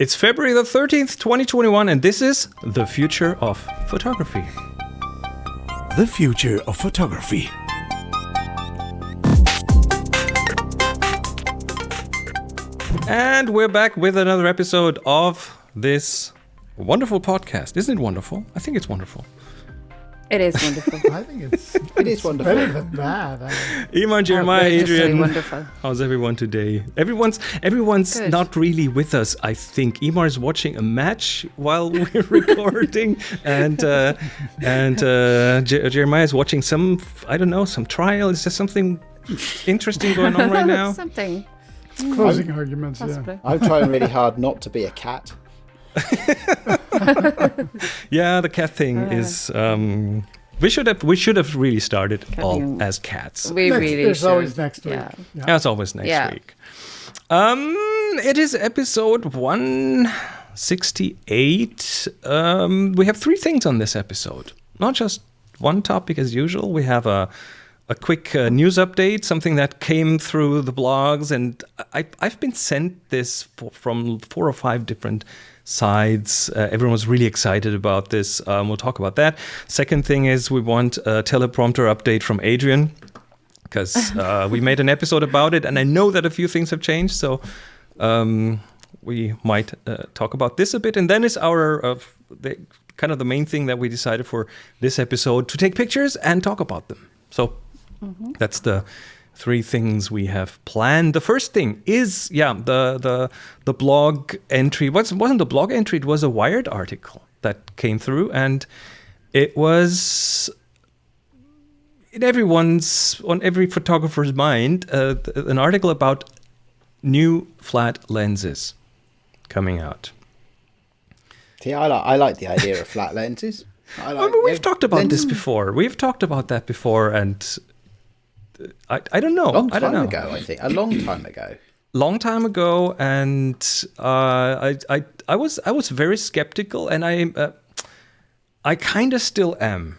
It's February the 13th, 2021, and this is The Future of Photography. The future of photography. And we're back with another episode of this wonderful podcast. Isn't it wonderful? I think it's wonderful. It is wonderful. I think it's It is wonderful. better than that. I Iman, Jeremiah, Outrageously Adrian. wonderful. How's everyone today? Everyone's everyone's Good. not really with us. I think Imar is watching a match while we're recording, and uh, and uh, Je- Jeremiah is watching some I don't know some trial. Is there something interesting going on right now? Something, closing arguments. Yeah. I'm trying really hard not to be a cat. Yeah, the cat thing is. Um, we should have we should have really started all thing. as cats. We Next- really there's should. always next week. Yeah. Yeah. As always next Yeah. week. Um, it is episode 168. Um, we have three things on this episode. Not just one topic as usual. We have a a quick uh, news update, something that came through the blogs, and I, I've been sent this for, from four or five different sides. Uh, everyone was really excited about this. Um, we'll talk about that. Second thing is we want a teleprompter update from Adrian because uh, we made an episode about it, and I know that a few things have changed. So um, we might uh, talk about this a bit, and then is our uh, the, kind of the main thing that we decided for this episode to take pictures and talk about them. So that's the three things we have planned. The first thing is yeah the the the blog entry. What's wasn't a blog entry? It was a Wired article that came through, and it was in everyone's on every photographer's mind uh, an article about new flat lenses coming out. See, I like I like the idea of flat lenses. I I mean, we've yeah, talked about this before. We've talked about that before, and I, I don't know. A long I don't time know. ago, I think. A long time ago. Long time ago, and uh, I, I, I was, I was very skeptical, and I, uh, I kind of still am.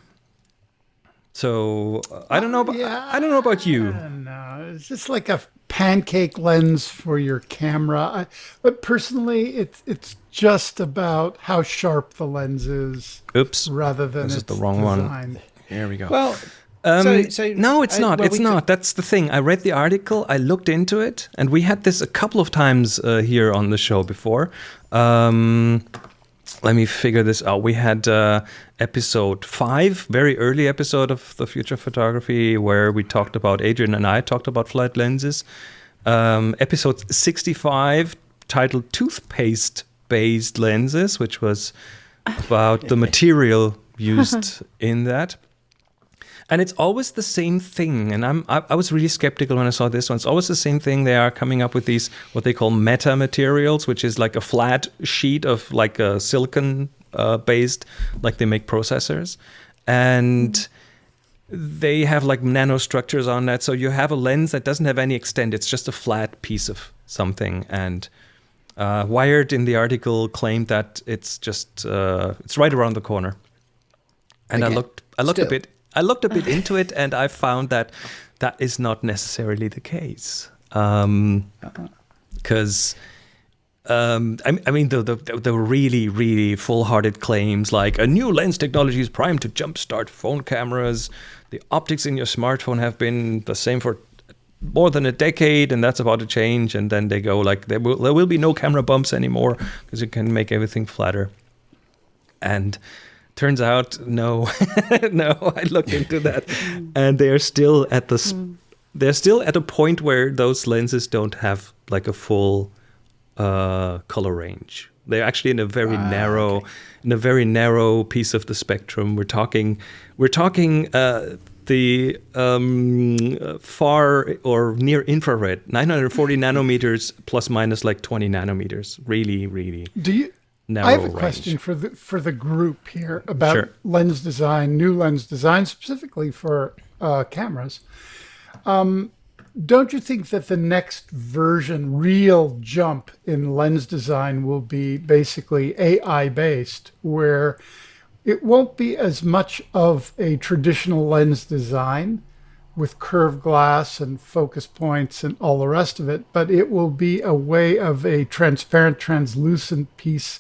So uh, I don't know. About, I don't know about you. And uh, it's just like a pancake lens for your camera. I, but personally, it's it's just about how sharp the lens is, Oops. rather than This is the wrong one. design. Here we go. Well, Um, so, so no, it's I- not. well, it's not. That's the thing. I read the article. I looked into it, and we had this a couple of times uh, here on the show before. Um, let me figure this out. We had uh, episode five, very early episode of the Future of Photography, where we talked about Adrian and I talked about flat lenses. Um, episode sixty-five, titled "Toothpaste-based lenses," which was about the material used in that and it's always the same thing. And i'm I, I was really skeptical when i saw this one. It's always the same thing. They are coming up with these what they call meta materials which is like a flat sheet of like a silicon uh, based like they make processors. And they have like nanostructures on that. So you have a lens that doesn't have any extent. It's just a flat piece of something. And uh, wired in the article claimed that it's just uh, it's right around the corner. And i looked i looked a bit i looked a bit into it and i found that that is not necessarily the case because um, I, I mean, the, the the really really full-hearted claims like a new lens technology is primed to jumpstart phone cameras. The optics in your smartphone have been the same for more than a decade, and that's about to change. And then they go like there will there will be no camera bumps anymore because you can make everything flatter. And turns out, no, no. I looked into that, and they are still at the. s They're still at a point where those lenses don't have like a full uh, color range. They're actually in a very narrow, in a very narrow piece of the spectrum. We're talking, we're talking uh, the um, far or near infrared, 940 nanometers plus minus like 20 nanometers. Really, really Do you? Narrow I have a range. question for the for the group here about Sure. lens design, new lens design, specifically for uh, cameras. Um, don't you think that the next version, real jump in lens design, will be basically AI based, where it won't be as much of a traditional lens design, with curved glass and focus points and all the rest of it, but it will be a way of a transparent, translucent piece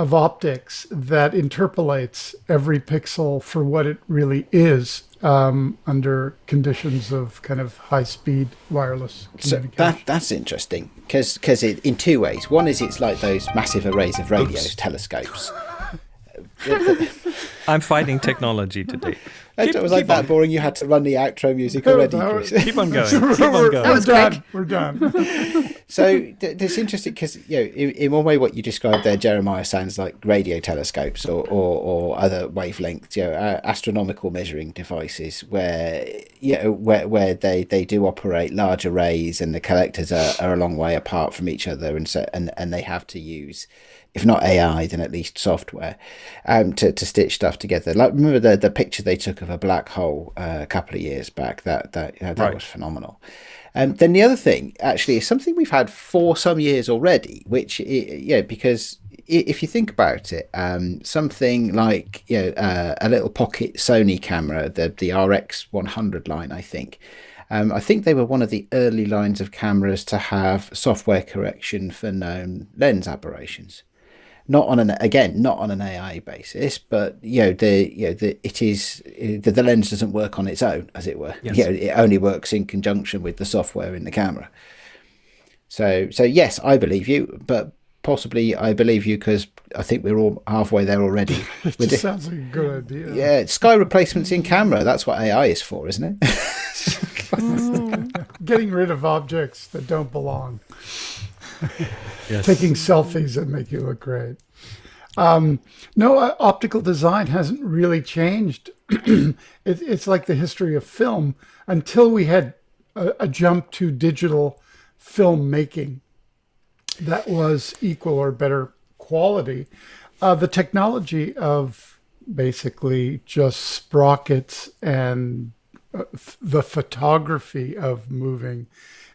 of optics that interpolates every pixel for what it really is um, under conditions of kind of high speed wireless So that that's interesting because because in two ways. One is it's like those massive arrays of radio telescopes. I'm fighting technology today. it was like that boring. You had to run the outro music already. that Chris. was- Keep on going. Keep on we're, going. we're done. We're done. So th- that's interesting because you know, in, in one way, what you described there, Jeremiah, sounds like radio telescopes or, or, or other wavelengths, you know, uh, astronomical measuring devices, where you know where, where they, they do operate large arrays and the collectors are, are a long way apart from each other, and so and, and they have to use. If not AI, then at least software um, to, to stitch stuff together. Like remember the, the picture they took of a black hole uh, a couple of years back. That that that Right. was phenomenal. Um, then the other thing, actually, is something we've had for some years already, which, yeah, because if you think about it, um, something like you know, uh, a little pocket Sony camera, the, the RX 100 line, I think. Um, I think they were one of the early lines of cameras to have software correction for known lens aberrations not on an again not on an AI basis, but you know the you know the it is the, the lens doesn't work on its own, as it were. Yes. You know, it only works in conjunction with the software in the camera. So so yes, I believe you, but possibly I believe you because I think we're all halfway there already. It just it. sounds like a good idea. Yeah, sky replacements in camera. That's what AI is for, isn't it? Mm. Getting rid of objects that don't belong. Yes. taking selfies that make you look great. Um, no, uh, optical design hasn't really changed. it, it's like the history of film until we had a, a jump to digital filmmaking that was equal or better quality. Uh, the technology of basically just sprockets and uh, the photography of moving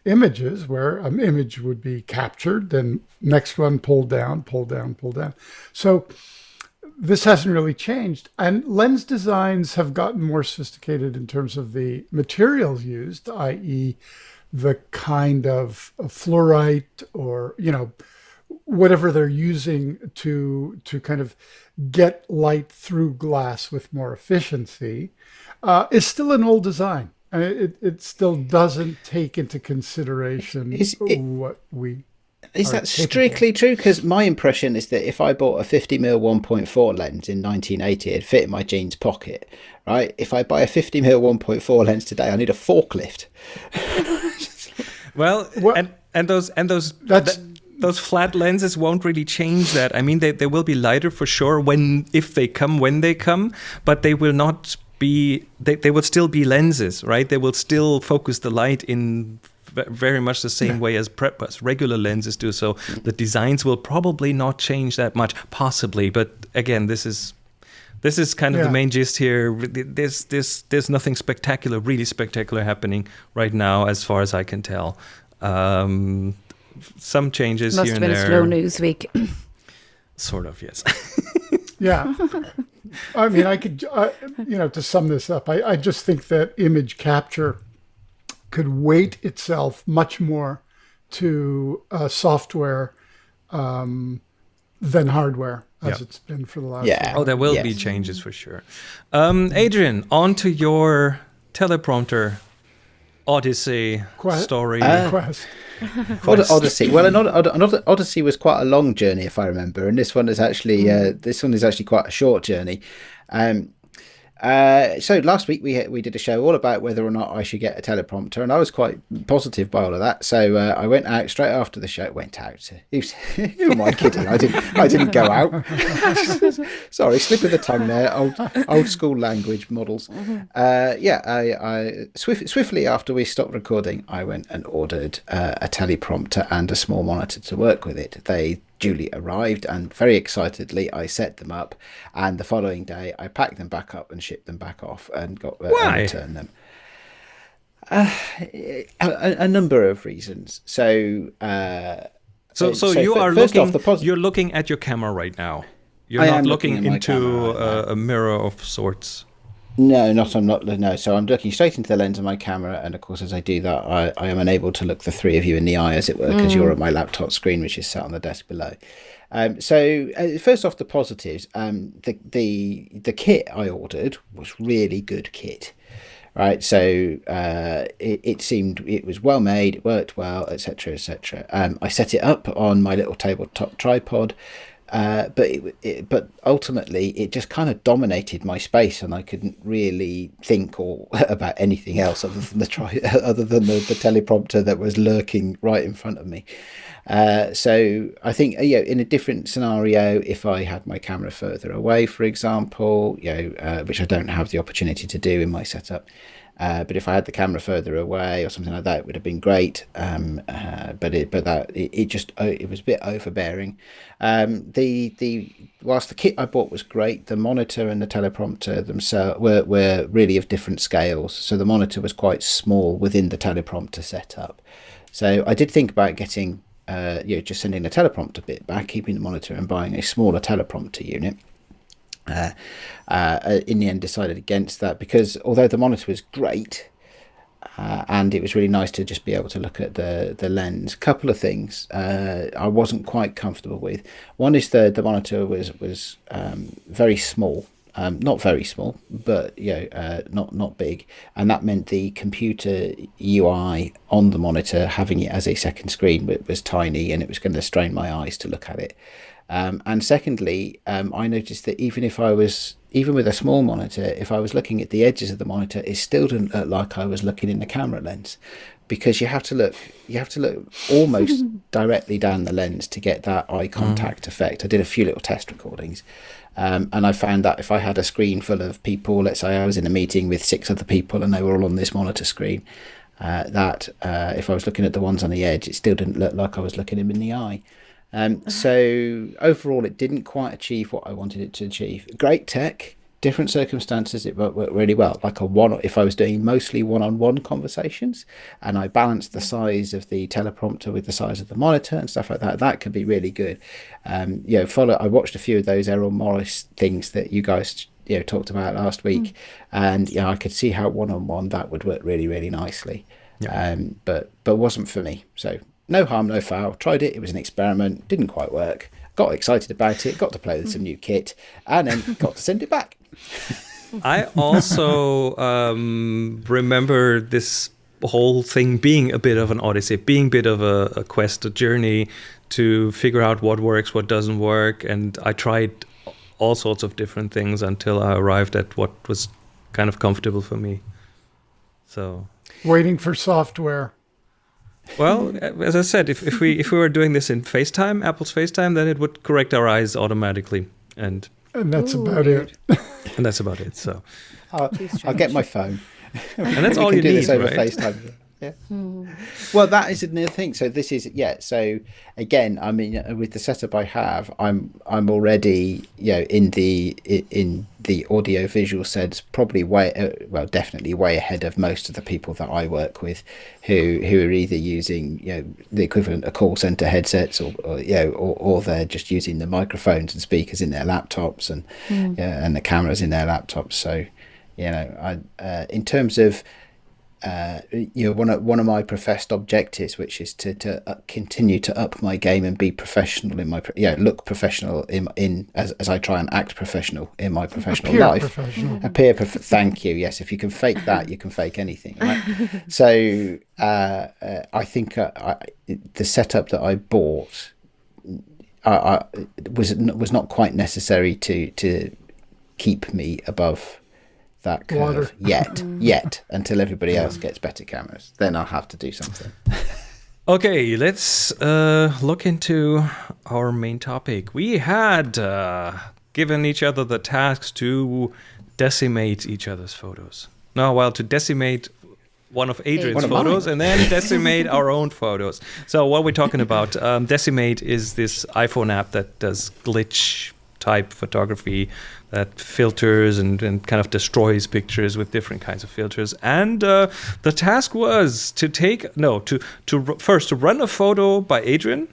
images where an image would be captured then next one pulled down pulled down pulled down. So this hasn't really changed. And lens designs have gotten more sophisticated in terms of the materials used i.e the kind of fluorite or you know whatever they're using to to kind of get light through glass with more efficiency uh, is still an old design. And it, it, it still doesn't take into consideration Is it- what we. Is that capable. strictly true? Because my impression is that if I bought a 50 mm 1.4 lens in 1980, it'd fit in my jeans pocket, right? If I buy a 50 mm 1.4 lens today, I need a forklift. Well, Well- and and those and those That's- th- those flat lenses won't really change that. I mean, they they will be lighter for sure when if they come when they come, but they will not be. They they will still be lenses, right? They will still focus the light in very much the same way as prep as regular lenses do. So the designs will probably not change that much, possibly. But again, this is. This is kind of the main gist here. There's, there's, there's nothing spectacular, really spectacular happening right now, as far as I can tell. Um, some changes Must here have and been a there. slow news week. Sort of, yes. Yeah. I mean, I could, uh, you know, to sum this up, I, I just think that image capture could weight itself much more to uh, software um, than hardware, as Yeah. it's been for the last. Yeah. oh, there will be changes for sure. Um, Adrian, on to your teleprompter Odyssey Quite- story. Quest. Od- Odyssey. Well, an, Od- an Odyssey was quite a long journey, if I remember, and this one is actually uh, this one is actually quite a short journey. Um, uh, so last week we we did a show all about whether or not I should get a teleprompter, and I was quite positive by all of that. So uh, I went out straight after the show. Went out. Who's, who am I kidding? I didn't. I didn't go out. Sorry, slip of the tongue there. Old old school language models. Uh, yeah, I, I swift, swiftly after we stopped recording, I went and ordered uh, a teleprompter and a small monitor to work with it. They duly arrived, and very excitedly, I set them up. And the following day, I packed them back up and shipped them back off, and got uh, and Why? returned them. Uh, a, a- number of reasons. So. Uh, so, so, so you are looking. you're looking at your camera right now. You're I not looking, looking into camera right a, a mirror of sorts. No, not I'm not no. So I'm looking straight into the lens of my camera, and of course, as I do that, I, I am unable to look the three of you in the eye, as it were, because you're at my laptop screen, which is sat on the desk below. Um, so uh, first off, the positives. Um, the the the kit I ordered was really good kit, right? So uh, it, it seemed it was well made, it worked well, etc., etc. Um, I set it up on my little tabletop tripod. Uh, but it, it, but ultimately it just kind of dominated my space and I couldn't really think or about anything else other than the tri- other than the, the teleprompter that was lurking right in front of me. Uh, so I think you know in a different scenario, if I had my camera further away, for example, you know, uh, which I don't have the opportunity to do in my setup, uh, but if I had the camera further away or something like that, it would have been great. Um, uh, but it, but that it, it just uh, it was a bit overbearing. Um, the the whilst the kit I bought was great, the monitor and the teleprompter themselves were were really of different scales. So the monitor was quite small within the teleprompter setup. So I did think about getting. Uh, you know, just sending the teleprompter bit back, keeping the monitor, and buying a smaller teleprompter unit. Uh, uh, in the end decided against that because although the monitor was great uh, and it was really nice to just be able to look at the the lens a couple of things uh, I wasn't quite comfortable with. One is the the monitor was was um, very small um, not very small but you know uh, not not big. And that meant the computer UI on the monitor having it as a second screen was, was tiny and it was going to strain my eyes to look at it. Um, and secondly, um, I noticed that even if I was, even with a small monitor, if I was looking at the edges of the monitor, it still didn't look like I was looking in the camera lens, because you have to look, you have to look almost directly down the lens to get that eye contact mm. effect. I did a few little test recordings, um, and I found that if I had a screen full of people, let's say I was in a meeting with six other people and they were all on this monitor screen, uh, that uh, if I was looking at the ones on the edge, it still didn't look like I was looking them in the eye. Um, so overall, it didn't quite achieve what I wanted it to achieve. Great tech, different circumstances, it worked, really well. Like a one, if I was doing mostly one-on-one conversations, and I balanced the size of the teleprompter with the size of the monitor and stuff like that, that could be really good. Um, you know, follow. I watched a few of those Errol Morris things that you guys you know talked about last week, mm. and you know, I could see how one-on-one that would work really, really nicely. Yeah. Um, but but wasn't for me. So no harm, no foul. Tried it. It was an experiment. Didn't quite work. Got excited about it. Got to play with some new kit, and then got to send it back. I also um, remember this whole thing being a bit of an odyssey, being a bit of a, a quest, a journey to figure out what works, what doesn't work, and I tried all sorts of different things until I arrived at what was kind of comfortable for me. So waiting for software. Well, as I said, if, if we if we were doing this in FaceTime, Apple's FaceTime, then it would correct our eyes automatically, and and that's Ooh, about weird. it. and that's about it. So oh, I'll, I'll get my phone, and that's all you do need, this over right? FaceTime. Yeah. Hmm. Well, that is another thing. So this is yeah. So again, I mean, with the setup I have, I'm I'm already you know in the in the audio visual sense probably way uh, well definitely way ahead of most of the people that I work with, who who are either using you know the equivalent of call center headsets or, or you know or, or they're just using the microphones and speakers in their laptops and mm. yeah, and the cameras in their laptops. So you know, I uh, in terms of uh, you know one of one of my professed objectives, which is to to uh, continue to up my game and be professional in my yeah look professional in in as, as I try and act professional in my professional Appear life. Professional. Appear prof- Thank you. Yes, if you can fake that, you can fake anything. Right? so uh, uh, I think uh, I, the setup that I bought. I, I, was was not quite necessary to to keep me above that curve Water. yet, mm. yet until everybody else gets better cameras. Then I'll have to do something. okay, let's uh, look into our main topic. We had uh, given each other the tasks to decimate each other's photos. No, well, to decimate one of Adrian's one of photos mine. and then decimate our own photos. So what we're talking about, um, decimate is this iPhone app that does glitch type photography that filters and, and kind of destroys pictures with different kinds of filters. And uh, the task was to take no to to first to run a photo by Adrian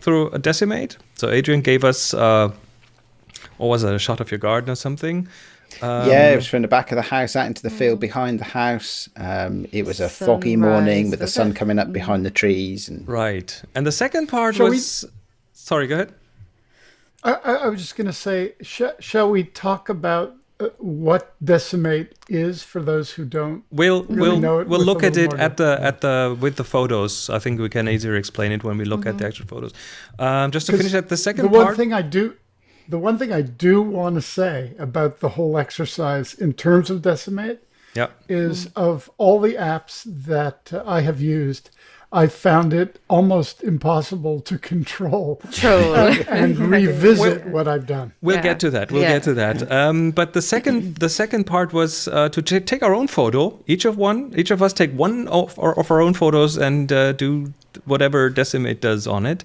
through a decimate. So Adrian gave us uh, what was it, a shot of your garden or something. yeah, it was from the back of the house out into the field behind the house. Um, it was a foggy morning with the sun coming up behind the trees, and Right. And the second part Shall we- was. Sorry, go ahead. I, I I was just going to say, sh- shall we talk about uh, what Decimate is for those who don't? We'll Really we'll know it we'll look at it at the at the with the photos. I think we can easier explain it when we look at the actual photos. Um, just to finish at the second the one part. thing I do, the one thing I do want to say about the whole exercise in terms of Decimate yeah. is of all the apps that uh, I have used, I found it almost impossible to control Troll. and revisit what I've done. We'll Yeah. get to that. We'll Yeah. get to that. Um, but the second, the second part was uh, to t- take our own photo. Each of one, each of us take one of our, of our own photos and uh, do whatever Decimate does on it.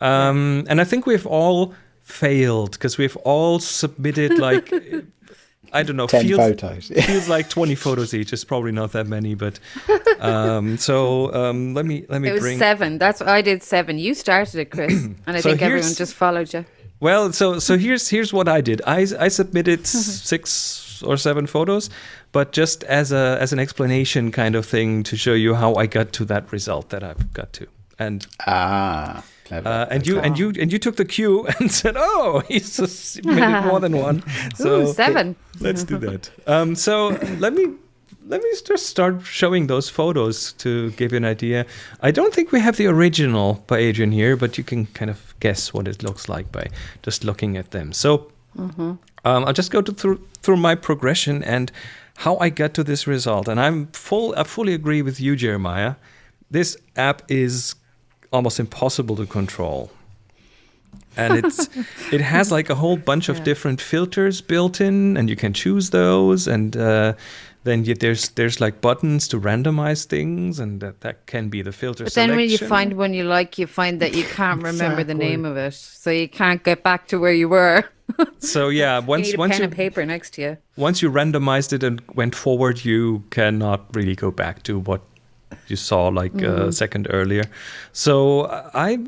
Um, and I think we've all failed because we've all submitted like I don't know, ten feels, photos. feels like twenty photos each. It's probably not that many, but um, so um, let me let me It was bring. seven. That's I did seven. You started it, Chris, and I So think everyone just followed you. Well, so so here's here's what I did. I I submitted six or seven photos, but just as a as an explanation kind of thing to show you how I got to that result that I've got to. And ah, clever. Uh, and you and you and you took the cue and said, "Oh, he's just submitted more than one." So Ooh, seven. let's do that. Um, so let me let me just start showing those photos to give you an idea. I don't think we have the original by Adrian here, but you can kind of guess what it looks like by just looking at them. So um, I'll just go to through through my progression and how I got to this result. And I'm full. I fully agree with you, Jeremiah. This app is almost impossible to control. And it's it has like a whole bunch of different filters built in and you can choose those and uh, then you, there's there's like buttons to randomize things and that, that can be the filter But then when you find one you like, you find that you can't remember the name of it, so you can't get back to where you were. so yeah you once need a once pen you and paper next to you. once you randomized it and went forward you cannot really go back to what you saw like a second earlier so uh, i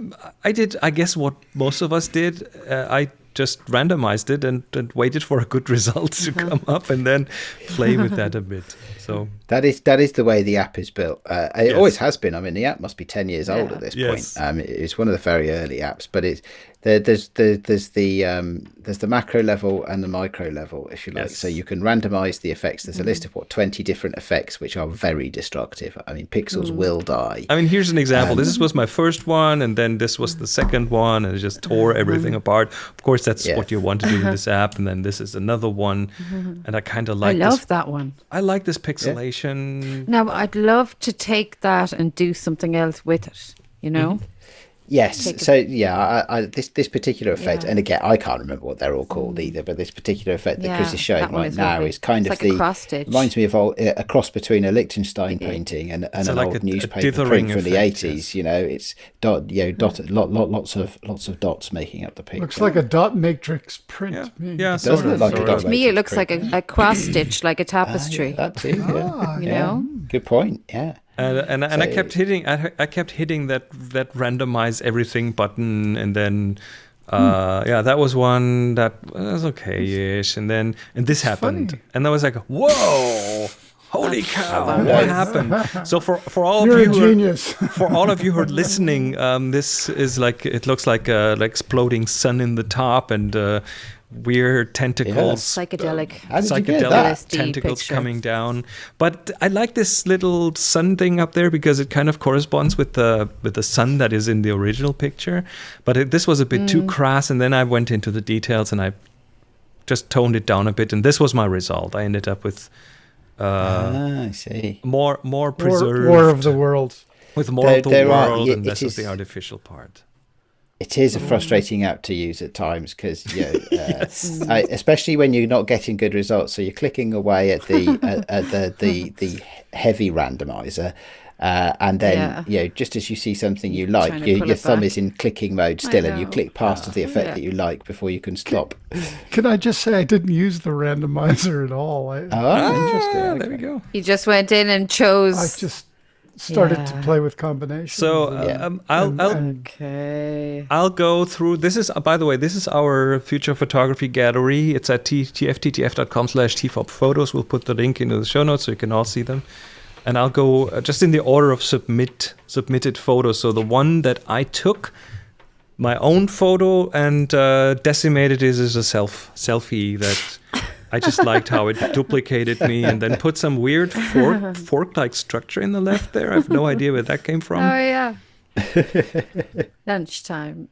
i did i guess what most of us did uh, i just randomized it and, and waited for a good result to come up and then play with that a bit so That is that is the way the app is built. Uh, it Yes. always has been. I mean, the app must be ten years old at this Yes. point. Um, it's one of the very early apps, but it's there, there's the there's the um, there's the macro level and the micro level, if you like. Yes. So you can randomize the effects. There's a list of what twenty different effects, which are very destructive. I mean, pixels will die. I mean, here's an example. this Um, was my first one, and then this was the second one, and it just tore everything apart. Of course, that's Yeah. what you want to do in this app, and then this is another one, and I kind of like. I love this. that one. I like this pixelation. Now I'd love to take that and do something else with it. You know, Mm-hmm. Yes. So yeah, I, I, this this particular effect, Yeah. and again, I can't remember what they're all called mm. either. But this particular effect that Chris is showing right is now lovely. is kind It's of like a the cross stitch. reminds me of all, uh, a cross between a Lichtenstein painting and, and So an like old a- a newspaper dithering print from the eighties. yes. You know, it's dot, you know, dot, lot, lot, lots of lots of dots making up the picture. Looks like a dot matrix print. Yeah, to me. yeah, does sort look like a dot to me it looks like a, a cross stitch, like a Ah, yeah, tapestry. that too. Yeah. Ah, you know, Good point. Yeah. And and, and I kept hitting I, I kept hitting that that randomize everything button and then uh yeah that was one that was okay-ish. And then and this happened funny. and I was like whoa holy cow what happened? So for for all You're of you who are- for all of you who are listening, um, this is like it looks like a like exploding sun in the top and uh, weird tentacles, psychedelic. How did you get psychedelic? LSD tentacles picture. coming down. But I like this little sun thing up there because it kind of corresponds with the with the sun that is in the original picture. But it, this was a bit Mm. too crass, and then I went into the details and I just toned it down a bit, and this was my result. I ended up with. Uh, ah, I see. more more preserved War of the World. with more There- of the there are- world yeah, and it less of the artificial part. It is a frustrating app to use at times because, you know, uh, I, especially when you're not getting good results. So you're clicking away at the at, at the, the the heavy randomizer, uh, and then Yeah. you know just as you see something you like, Trying to your, your thumb back. is in clicking mode still, and you click past to the effect Yeah. that you like before you can stop. Can I just say I didn't use the randomizer at all? I, Oh, interesting. Ah, there we go. You just went in and chose. I just started to play with combinations. So and- Yeah. um, I'll, and- I'll Okay. I'll go through. This is, uh, by the way, this is our future photography gallery. It's at t- tfttf.com slash tfop photos. We'll put the link into the show notes so you can all see them. And I'll go uh, just in the order of submit submitted photos. So the one that I took, my own photo, and uh, decimated is, is a self selfie that I just liked how it duplicated me and then put some weird fork fork like structure in the left there. I have no idea where that came from. Oh yeah. Lunchtime.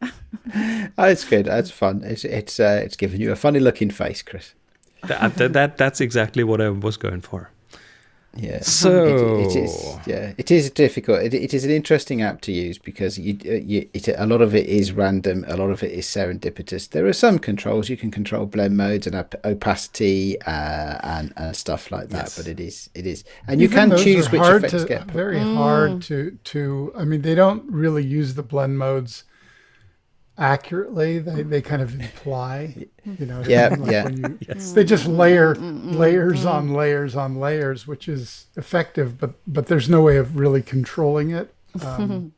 Oh, it's good. That's fun. It's it's uh, it's giving you a funny looking face, Chris. that, that, that that's exactly what I was going for. Yeah. So- it, it is yeah it is difficult. It, it is an interesting app to use because you, uh, you it, a lot of it is random. A lot of it is serendipitous. There are some controls you can control blend modes and op- opacity uh, and and stuff like that. Yes. But it is it is and you Even can choose which hard effects to, get. very Mm. hard to to i mean they don't really use the blend modes accurately they they kind of imply you know Yeah. Like yeah. when you- they just mm-hmm. layer mm-hmm. layers on mm-hmm. layers on layers which is effective but but there's no way of really controlling it um,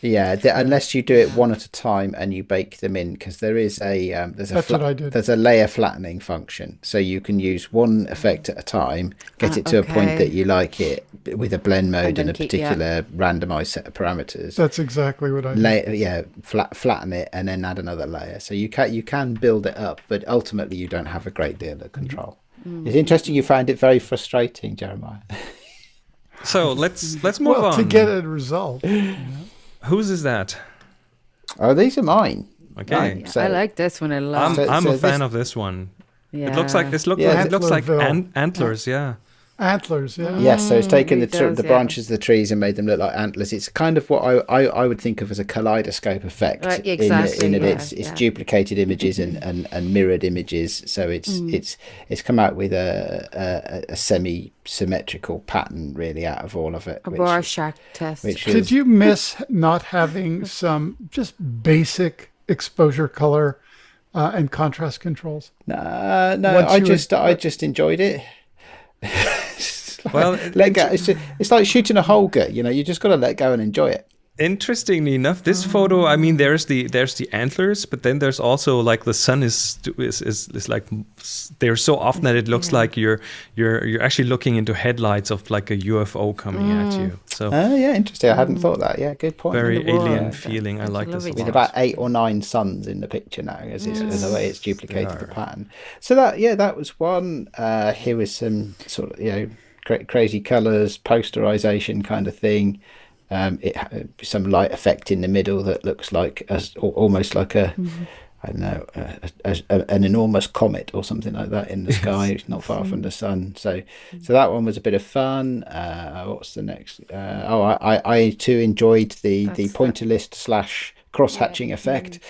Yeah, the, unless you do it one at a time and you bake them in, because there is a um, there's a That's what I did. there's a layer flattening function, so you can use one effect at a time, get Ah, it to a point that you like it with a blend mode and, then a keep- yeah. particular randomized set of parameters. that's exactly what i did. Lay, yeah, flat, flatten it and then add another layer. So you can you can build it up, but ultimately you don't have a great deal of control. Mm. It's interesting you found it very frustrating, Jeremiah. So let's let's move well on. to get a result Whose is that? Oh, these are mine. Okay. Right. So- I like this one a lot. I'm, So- I'm so a fan this- of this one. yeah. It looks like this look Yeah, like, it looks like an- antlers, yeah. Antlers yeah Yes, so it's taken the, it tr- does, the yeah. branches of the trees and made them look like antlers. It's kind of what I, I, I would think of as a kaleidoscope effect. Right, exactly, in that yeah, it's it's duplicated images and, and, and mirrored images. So it's Mm. it's it's come out with a a, a semi symmetrical pattern really out of all of it. a which- Rorschach test. which Did is you miss not having some just basic exposure color uh, and contrast controls? Nah, no, Once I just had- I just enjoyed it. It's like- Well, let go. It's, it's like shooting a Holga. You know, you just got to let go and enjoy it. Interestingly enough, this photo, I mean, there's the there's the antlers, but then there's also like the sun is is is, is like they're so often that it looks like you're you're you're actually looking into headlights of like a UFO coming at you. So Oh yeah, interesting. I hadn't thought that. Yeah, good point. very world. alien That's- feeling. I that's like this a lovely. lot. with about eight or nine suns in the picture now, as it's as the way it's duplicated the pattern. So that yeah, that was one. Uh, here was some sort of you know cra- crazy colours, posterization kind of thing. Um, it some light effect in the middle that looks like as almost like a. I don't know, a, a, an enormous comet or something like that in the sky, It's not far from the sun. So, so that one was a bit of fun. Uh, what's the next? Uh, oh, I, I, I too enjoyed the the That's pointillist slash cross hatching effect.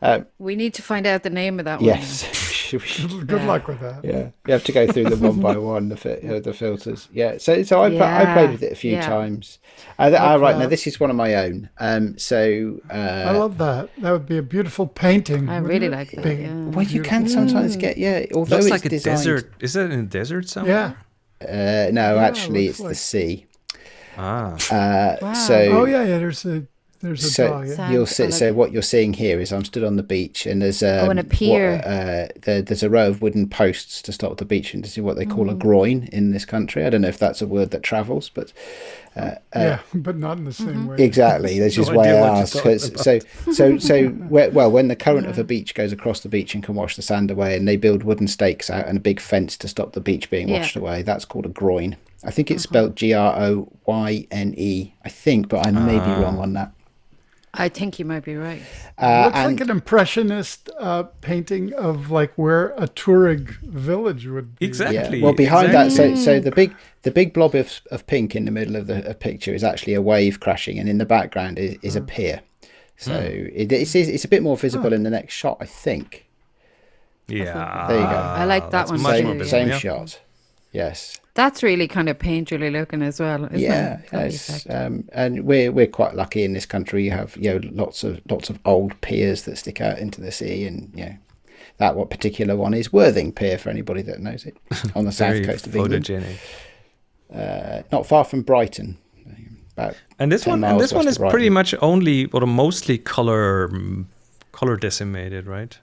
Uh, we need to find out the name of that one. yes, Good Yeah. luck with that. yeah, you have to go through them one by one. The fi- uh, the filters, yeah. So so I, pla- I played with it a few yeah. times. Uh, th- ah, right now this is one of my own. Um, so uh, I love that. That would be a beautiful painting. I really it? like that, Big- yeah. well, you can sometimes get yeah. Although looks it's like a designed, desert. Is it in a desert somewhere? Yeah. Uh, no, Yeah, actually, looks it's the sea. Ah. Uh, Wow. So Oh yeah, yeah. There's a there's a so dog. Yeah. You'll I see. so what you're seeing here is I'm stood on the beach, and there's um, Oh, and a what- pier. uh, there, there's a row of wooden posts to stop the beach and to see what they call a Mm. groin in this country. I don't know if that's a word that travels, but uh, uh, yeah, but not in the same way. Exactly. This No is why idea I you're asked. talking 'cause- so, so, so, where, well, when the current of a beach goes across the beach and can wash the sand away, and they build wooden stakes out and a big fence to stop the beach being Yeah. washed away, that's called a groin. I think it's spelled G R O Y N E. I think, but I may be wrong on that. I think you might be right. Uh, Looks and like an impressionist uh, painting of like where a Tuareg village would be. Exactly. yeah, well, behind that, so so the big the big blob of, of pink in the middle of the of picture is actually a wave crashing, and in the background is, is a pier. So it, it's it's a bit more visible in the next shot, I think. Yeah. There you go. I like that that's one much too, more Same, visible, same yeah. shot. Yes. That's really kind of painterly looking as well, isn't yeah, it? That yes. Um, and we're we're quite lucky in this country. You have you know lots of lots of old piers that stick out into the sea, and you know that what particular one is Worthing Pier for anybody that knows it on the south coast of England, uh, not far from Brighton. about And this 10 one, and this one is pretty much only or mostly color, color decimated, right?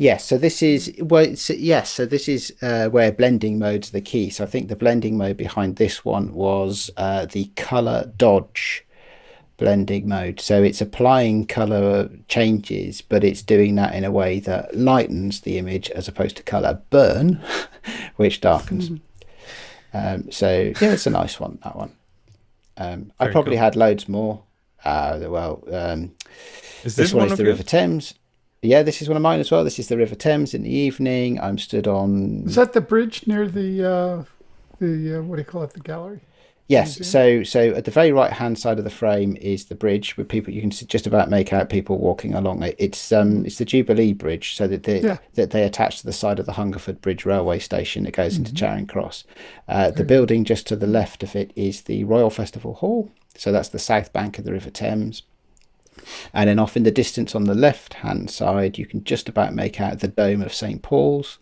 Yes, so this is well, yes, so this is uh, where blending mode's are the key. So I think the blending mode behind this one was uh, the color dodge blending mode. So it's applying color changes, but it's doing that in a way that lightens the image as opposed to color burn, which darkens. Um, so yeah, it's a nice one. That one. Um, I probably cool. had loads more. Uh, well, um, Is this, this, one, one is the? River Thames. Yeah, this is one of mine as well. This is the River Thames in the evening. I'm stood on. Is that the bridge near the uh, the uh, what do you call it? The gallery. Yes, so so at the very right hand side of the frame is the bridge with people. You can just about make out people walking along it. It's um it's the Jubilee Bridge, so that they Yeah. that they attach to the side of the Hungerford Bridge railway station that goes into Charing Cross. Uh, the building just to the left of it is the Royal Festival Hall. So that's the south bank of the River Thames. And then off in the distance on the left hand side, you can just about make out the dome of St Paul's,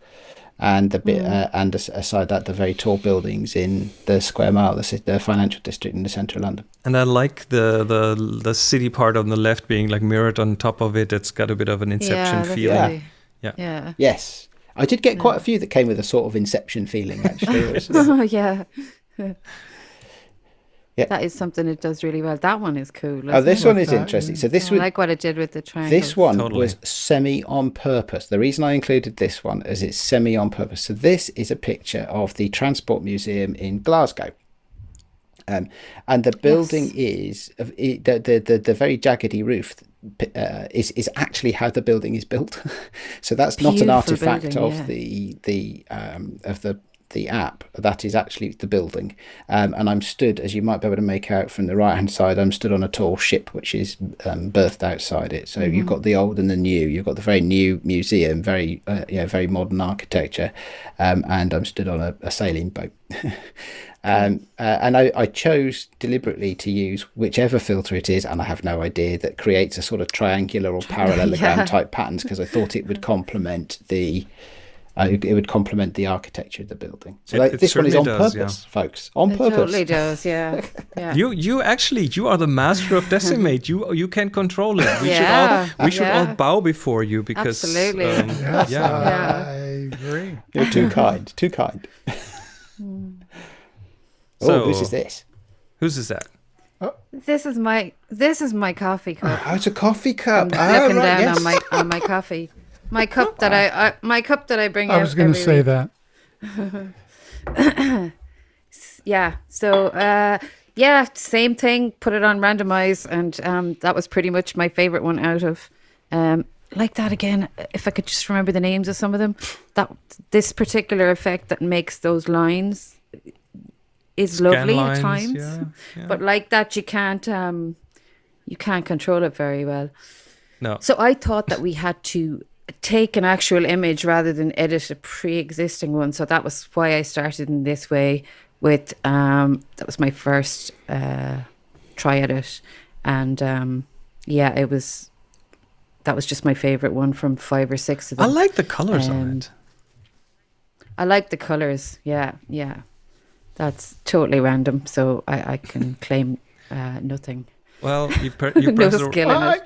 and the bit uh, and aside that the very tall buildings in the Square Mile, the, ci- the financial district in the centre of London. And I like the the the city part on the left being like mirrored on top of it. It's got a bit of an Inception yeah, feeling. definitely. Yeah. Yeah. Yes, I did get quite a few that came with a sort of Inception feeling. Actually, Oh yeah. Yeah. That is something it does really well. That one is cool. oh, this it? one is that, interesting. yeah. So this I like what it did with the triangle. This one Totally. was semi on purpose. The reason I included this one is it's semi on purpose. So this is a picture of the Transport Museum in Glasgow. Um, and the building is of it, the, the the the very jaggedy roof uh, is is actually how the building is built. so that's not an artifact building, of yeah. the the um, of the the app. That is actually the building. Um, and I'm stood, as you might be able to make out from the right hand side, I'm stood on a tall ship which is um, berthed outside it. So you've got the old and the new. You've got the very new museum, very uh, yeah, very modern architecture, um, and I'm stood on a, a sailing boat. Um, uh, and I, I chose deliberately to use whichever filter it is, and I have no idea that creates a sort of triangular or parallelogram Yeah. type patterns because I thought it would complement the uh, it would complement the architecture of the building. So It- like, it this one is on does, purpose, folks. On It purpose. totally does. Yeah. Yeah. You you actually you are the master of decimate. you you can control it. We Yeah, should all we should all bow before you because Absolutely. um, Yes, yeah. Yeah. I agree. You're too kind. Too kind. oh, So- whose is this? Whose is that? This is my this is my coffee cup. Oh, it's a coffee cup. I'm Ah, looking right, down yes. on my on my coffee. My cup that I, I my cup that I bring I was going to say week. that. Yeah. So uh yeah, same thing. Put it on randomize, and um, that was pretty much my favorite one out of um, like that again. If I could just remember the names of some of them, that this particular effect that makes those lines is lovely Scan at times, yeah, yeah. but like that you can't um, you can't control it very well. No. So I thought that we had to take an actual image rather than edit a pre-existing one. So that was why I started in this way. With um, that was my first uh, try at it, and um, yeah, it was. That was just my favorite one from five or six of them. I like the colors on Um, it. I like the colors. Yeah, yeah. That's totally random, so I, I can claim uh, nothing. Well, you, pre- you no press the, skill in I, it.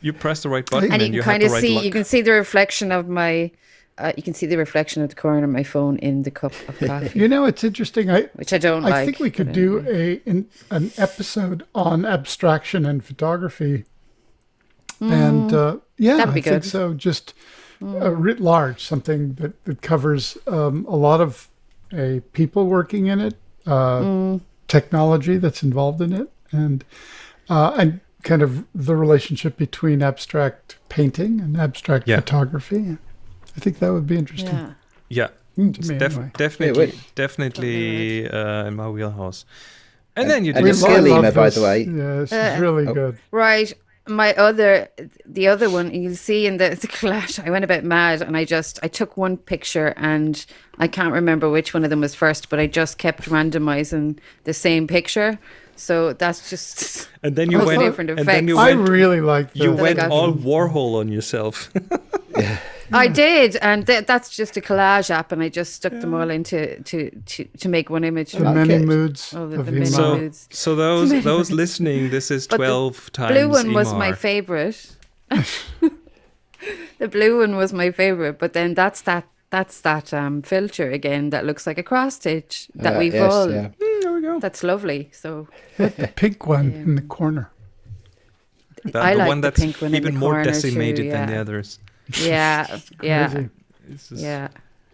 you press the right button and and, you you can have kind the of right see luck. you can see the reflection of my uh, you can see the reflection of the corner of my phone in the cup of coffee you know, it's interesting. I which i don't I like think we could do anyway. a in, an episode on abstraction and photography, and uh, yeah, Mm. That'd be I think good. Mm. so. Just uh, writ large, something that that covers um, a lot of people working in it, uh, Mm. technology that's involved in it, and uh, and kind of the relationship between abstract painting and abstract Yeah. photography. I think that would be interesting. yeah yeah, Mm, it's def- anyway. definitely, would. definitely uh, in my wheelhouse. And then you and did the lo- skill love email, by the way. Yeah, this Uh, really oh. good. right my other the other one you'll see in the, the collage i went a bit mad and i just i took one picture and i can't remember which one of them was first but i just kept randomizing the same picture so that's just and then you went different and then you effects. I really like you went got all Warhol on yourself. I did, and th- that's just a collage app, and I just stuck them all into to, to to make one image. The many it. moods Oh, the- of the many So, moods. so those those listening, this is But the twelve times. blue one was my favorite. the blue one was my favorite, but then that's that that's that um, filter again that looks like a cross stitch that Uh, we've yes, all. yeah. Mm, there we go. That's lovely. So the pink one in the corner. The, I the like one the that's pink one even more corner too, decimated than the others. yeah, yeah, Crazy. This is- yeah.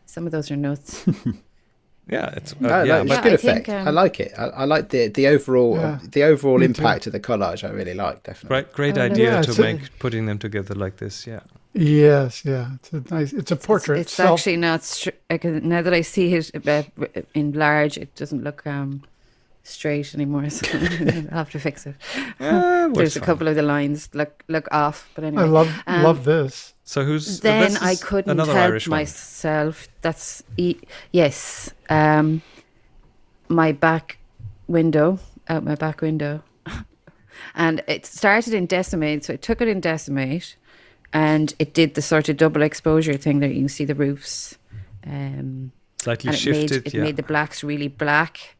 Some of those are nuts. yeah, it's uh, No, yeah, no, it's Yeah, good I think, effect. I um, like it. I, I like the the overall Yeah, the overall me too. impact of the collage. I really like definitely. Right, great Oh, no, idea Yeah, to it's a- make putting them together like this. Yeah, Yes, yeah. It's a nice. It's a portrait. It's, it's self- actually not. Str- now that I see it uh, in large, it doesn't look um, straight anymore. So I'll have to fix it. Ah, works There's a couple of the lines look look off, but anyway. I love Um, love this. So who's then this I couldn't help Irish one. myself. That's e- yes. Um, my back window, out my back window, and it started in decimate. So I took it in decimate, and it did the sort of double exposure thing that you can see the roofs. Um, Slightly and it shifted. made it yeah. made the blacks really black,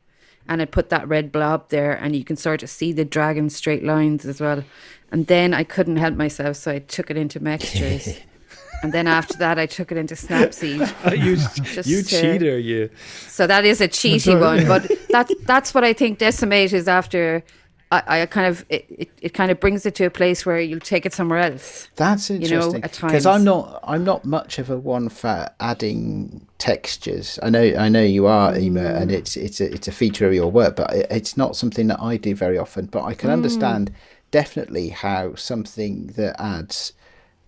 and it put that red blob there, and you can sort of see the dragon straight lines as well. And then I couldn't help myself, so I took it into Mextures. and then after that, I took it into Snapseed. you Just you to- cheater, you. So that is a cheaty one, but that that's what I think decimate is after. I, I kind of it, it, it kind of brings it to a place where you'll take it somewhere else. That's know, interesting because times. I'm not I'm not much of a one for adding textures. I know I know you are Emer, Mm. and it's it's a, it's a feature of your work, but it, it's not something that I do very often. But I Mm. can understand definitely how something that adds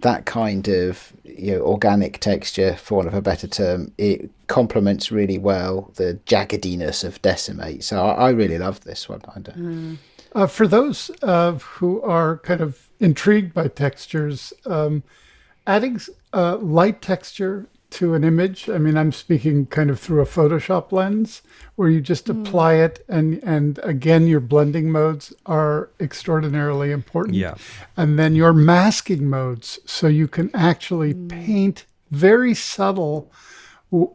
that kind of you know organic texture, for want of a better term, it complements really well the jaggediness of decimate. So I, I really love this one. I don't- Uh, for those uh, who are kind of intrigued by textures, um, adding uh, light texture to an image. I mean, I'm speaking kind of through a Photoshop lens, where you just apply it, and and again, your blending modes are extraordinarily important. Yeah. and then your masking modes, so you can actually paint very subtle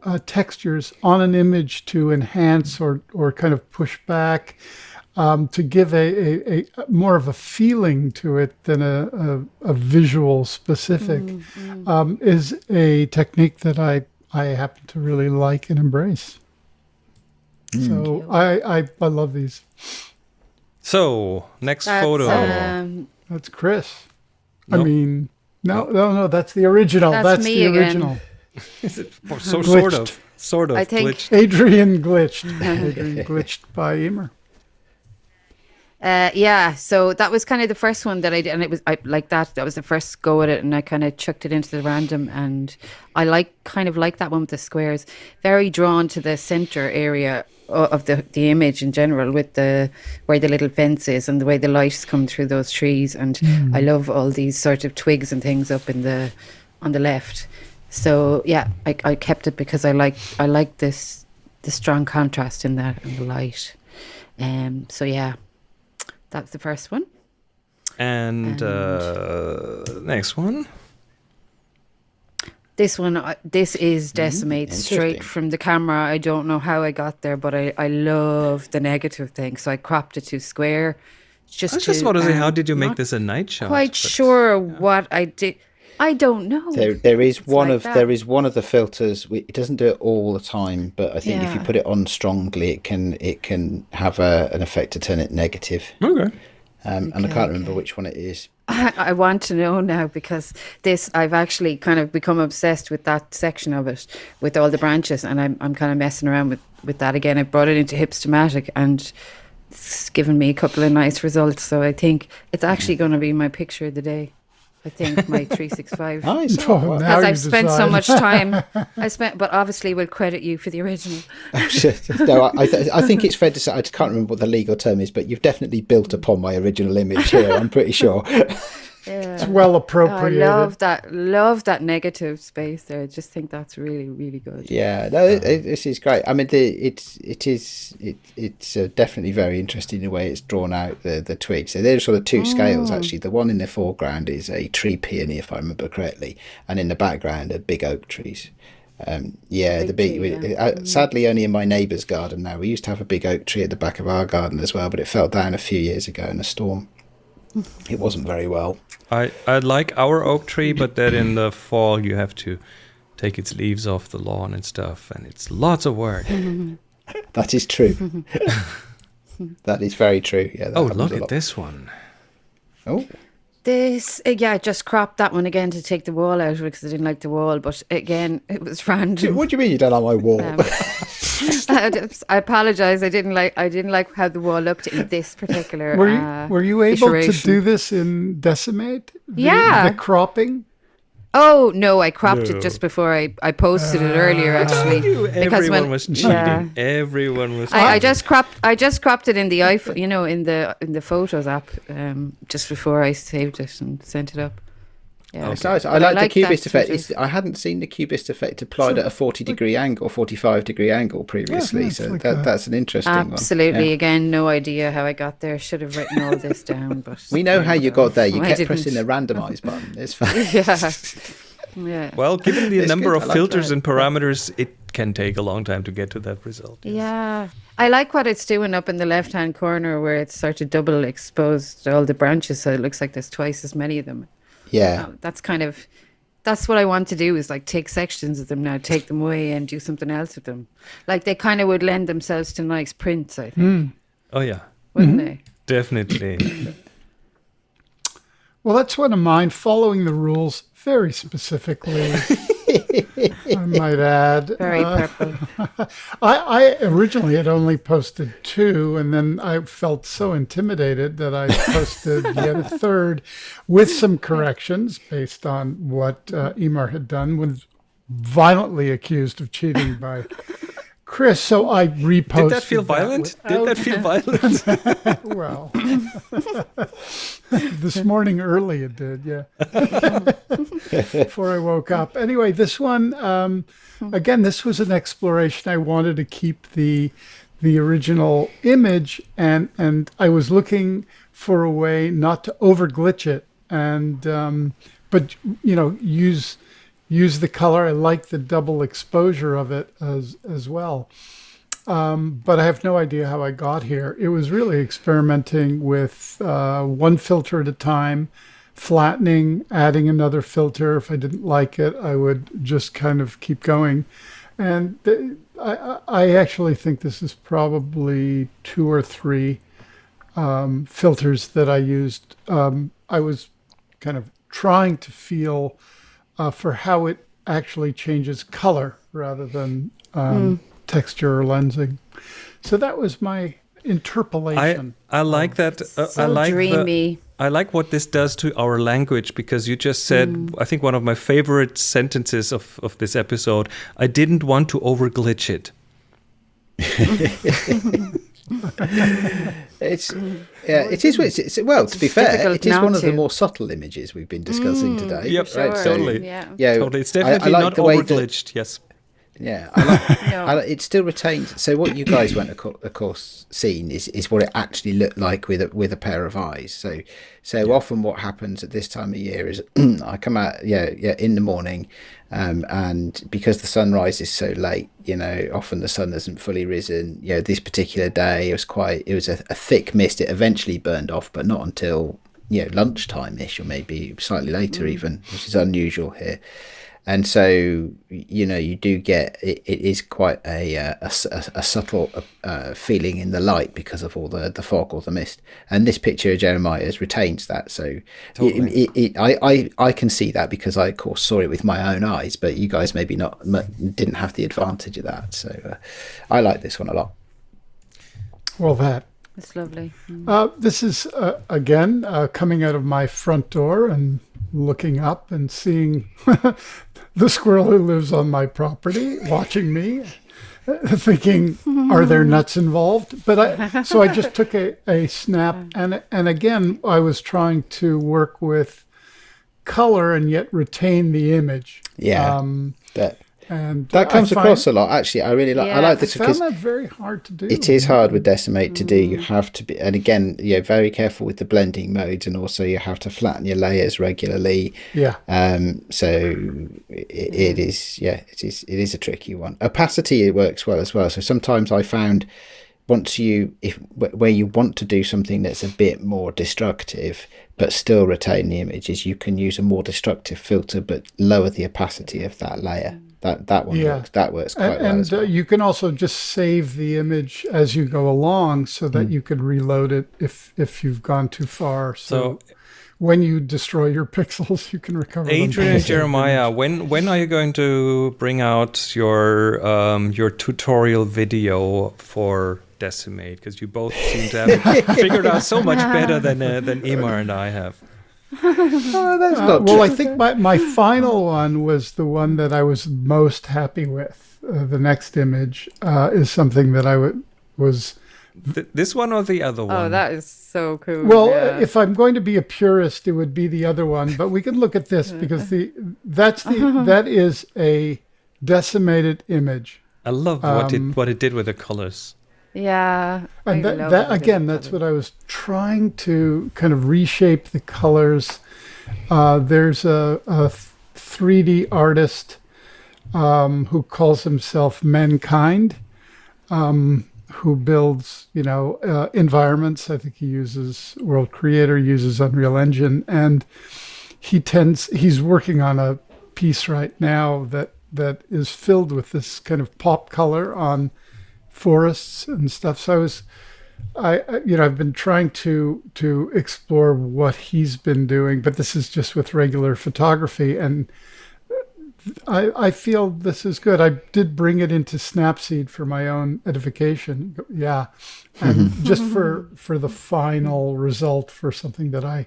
uh, textures on an image to enhance or or kind of push back um, to give a, a, a more of a feeling to it than a, a, a visual specific um, is a technique that I I happen to really like and embrace. So I, I I love these. So next That's, photo. um, That's Chris. I mean, no, no, no. That's the original. That's That's, me the again. original. so sort of, sort of I think- glitched. Adrian glitched. Adrian glitched by Emer. Uh, yeah, so that was kind of the first one that I did, and it was I like that. That was the first go at it, and I kind of chucked it into the random, and I like kind of like that one with the squares. Very drawn to the center area of the the image in general, with the where the little fence is and the way the lights come through those trees, and I love all these sort of twigs and things up in the on the left. So yeah, I, I kept it because I like I like this the strong contrast in that and the light. Um. So yeah, that's the first one. And uh, next one. This one, uh, this is Decimate straight from the camera. I don't know how I got there, but I, I love the negative thing. So I cropped it to square. Just I was just to, want to say, how um, did you make this a night shot? Quite But- sure what I did. I don't know. There, there is It's one like of that. there is one of the filters. we- It doesn't do it all the time, but I think if you put it on strongly, it can it can have a, an effect to turn it negative. Okay. Um, and I can't remember okay. which one it is. I, I want to know now because this I've actually kind of become obsessed with that section of it with all the branches and I'm I'm kind of messing around with with that again. I brought it into Hipstamatic and it's given me a couple of nice results. So I think it's actually going to be my picture of the day. I think my 365. Nice. Oh, Oh, Because I've spent so much time. I spent, but obviously we'll credit you for the original. Oh, no, I, I, th- I think it's fair to say I can't remember what the legal term is, but you've definitely built upon my original image here. I'm pretty sure. it's well appropriate. I appropriated. love that. Love that negative space there. I just think that's really, really good. Yeah, no, it, it, this is great. I mean, the, it's it is it, it's uh, definitely very interesting the way it's drawn out the the twigs. So there's sort of two scales actually. The one in the foreground is a tree peony, if I remember correctly, and in the background are big oak trees. Um, yeah, the Big big. tree, we- uh, sadly, only in my neighbour's garden now. We used to have a big oak tree at the back of our garden as well, but it fell down a few years ago in a storm. It wasn't very well. I, I like our oak tree, but then in the fall you have to take its leaves off the lawn and stuff, and it's lots of work. That is true. that is very true. Yeah. Oh, look at this one. Oh, This, uh, yeah, I just cropped that one again to take the wall out because I didn't like the wall. But again, it was random. what do you mean you don't like my wall? Um, I I apologize. I didn't like. I didn't like how the wall looked in this particular. Were you, uh, were you able to do this in Decimate? The, Yeah. The cropping? Oh no, I cropped No. it just before I, I posted it earlier actually. because Everyone was cheating. yeah. Everyone was. I, I cheating. just cropped I just cropped it in the iPhone, you know, in the in the Photos app, um, just before I saved it and sent it up. Yeah, It's nice. I But like, like the cubist effect. sort of- It's, I hadn't seen the cubist effect applied at a 40 degree angle, 45 degree angle previously. it's so like that, a- that's an interesting Absolutely. one. Yeah. Again, no idea how I got there. Should have written all this down, but We know how you got there. You I kept didn't. pressing the randomize button. It's fine. Yeah. Yeah. Well, given the It's number good, of like filters that. and parameters, it can take a long time to get to that result. Yeah. I like what it's doing up in the left hand corner where it's sort of double exposed all the branches so it looks like there's twice as many of them. Yeah. Um, that's kind of that's what I want to do is like take sections of them now, take them away and do something else with them. Like they kind of would lend themselves to nice prints, I think, Oh yeah, wouldn't they? definitely. Well, that's one of mine, following the rules very specifically. I might add. Very Uh, purple. I, I originally had only posted two, and then I felt so intimidated that I posted yet a third with some corrections based on what uh, Emer had done, was violently accused of cheating by Chris. So I reposted. Did that feel violent? Did that feel violent? Well, this morning early it did, yeah. Before I woke up. Anyway, this one, um, again, this was an exploration. I wanted to keep the the original image, and and I was looking for a way not to over glitch it, and um, but you know use use the color. I like the double exposure of it as as well but I have no idea how I got here. It was really experimenting with uh, one filter at a time, flattening, adding another filter. If I didn't like it, I would just kind of keep going. And I I actually think this is probably two or three um, filters that I used. Um, I was kind of trying to feel uh, for how it actually changes color rather than um, texture or lensing. So that was my interpolation. I like that. Uh, I So like the- dreamy. I like what this does to our language because you just said, I think one of my favorite sentences of, of this episode, I didn't want to over glitch it. It's yeah, it is. It's, it's, well, to be fair, it is one of the more subtle images we've been discussing today. Yep, Sure. totally. Yeah. Yeah, Totally. It's I- I definitely like not the way over glitched. Yes. Yeah, I like, No. I like, it still retains. So what you guys went, of cour- of course, seen is, is what it actually looked like with a, with a pair of eyes. So so often what happens at this time of year is I come out yeah yeah in the morning, um, and because the sun rises so late, you know, often the sun hasn't fully risen. You know, this particular day it was quite it was a, a thick mist. It eventually burned off, but not until you know lunchtime ish or maybe slightly later even, which is unusual here and so you know you do get it, it is quite a, uh, a, s- a- a subtle uh, feeling in the light because of all the, the fog or the mist and this picture of jeremiah's retains that so Totally. it, it, it, I, I, I can see that because i of course saw it with my own eyes but you guys maybe not m- didn't have the advantage of that so uh, i like this one a lot well, that. It's lovely. Uh, this is, uh, again, uh, coming out of my front door and looking up and seeing the squirrel who lives on my property watching me, thinking, are there nuts involved? But I, so I just took a, a snap. And, and again, I was trying to work with color and yet retain the image. Yeah. Um, That and that comes across a lot. Actually, I really like. I Yeah. like I this found because that very hard to do. it is hard with decimate to do. You have to be, and again, you're very careful with the blending modes, and also you have to flatten your layers regularly. Yeah. Um, so it, it is, yeah, it is, it is a tricky one. Opacity it works well as well. So sometimes I found once you, if where you want to do something that's a bit more destructive but still retain the images, you can use a more destructive filter but lower the opacity of that layer. That that one Yeah. works. That works quite And, well. and as well. uh, you can also just save the image as you go along so that you can reload it if if you've gone too far. So, So, when you destroy your pixels, you can recover them. Adrian and Jeremiah, when when are you going to bring out your um, your tutorial video for Decimate? Because you both seem to have figured out so much better than uh, than Emer and I have. Oh, that's Uh, not well. I think my, my final one was the one that I was most happy with. Uh, the next image uh, is something that I would was Th- this one or the other one? Oh, that is so cool. well. yeah. If I'm going to be a purist, it would be the other one. But we can look at this because the that's the that is a decimated image. I love what um, it what it did with the colors. Yeah. And that, that again, that's what I was trying to kind of reshape the colors. Uh, there's a, a 3D artist um, who calls himself Mankind, um, who builds, you know, uh, environments. I think he uses World Creator, uses Unreal Engine, and he tends. He's working on a piece right now that that is filled with this kind of pop color on forests and stuff. So I was, I I- you know I've been trying to to explore what he's been doing, but this is just with regular photography, and I I feel this is good. I did bring it into Snapseed for my own edification, yeah, and just for for the final result for something that I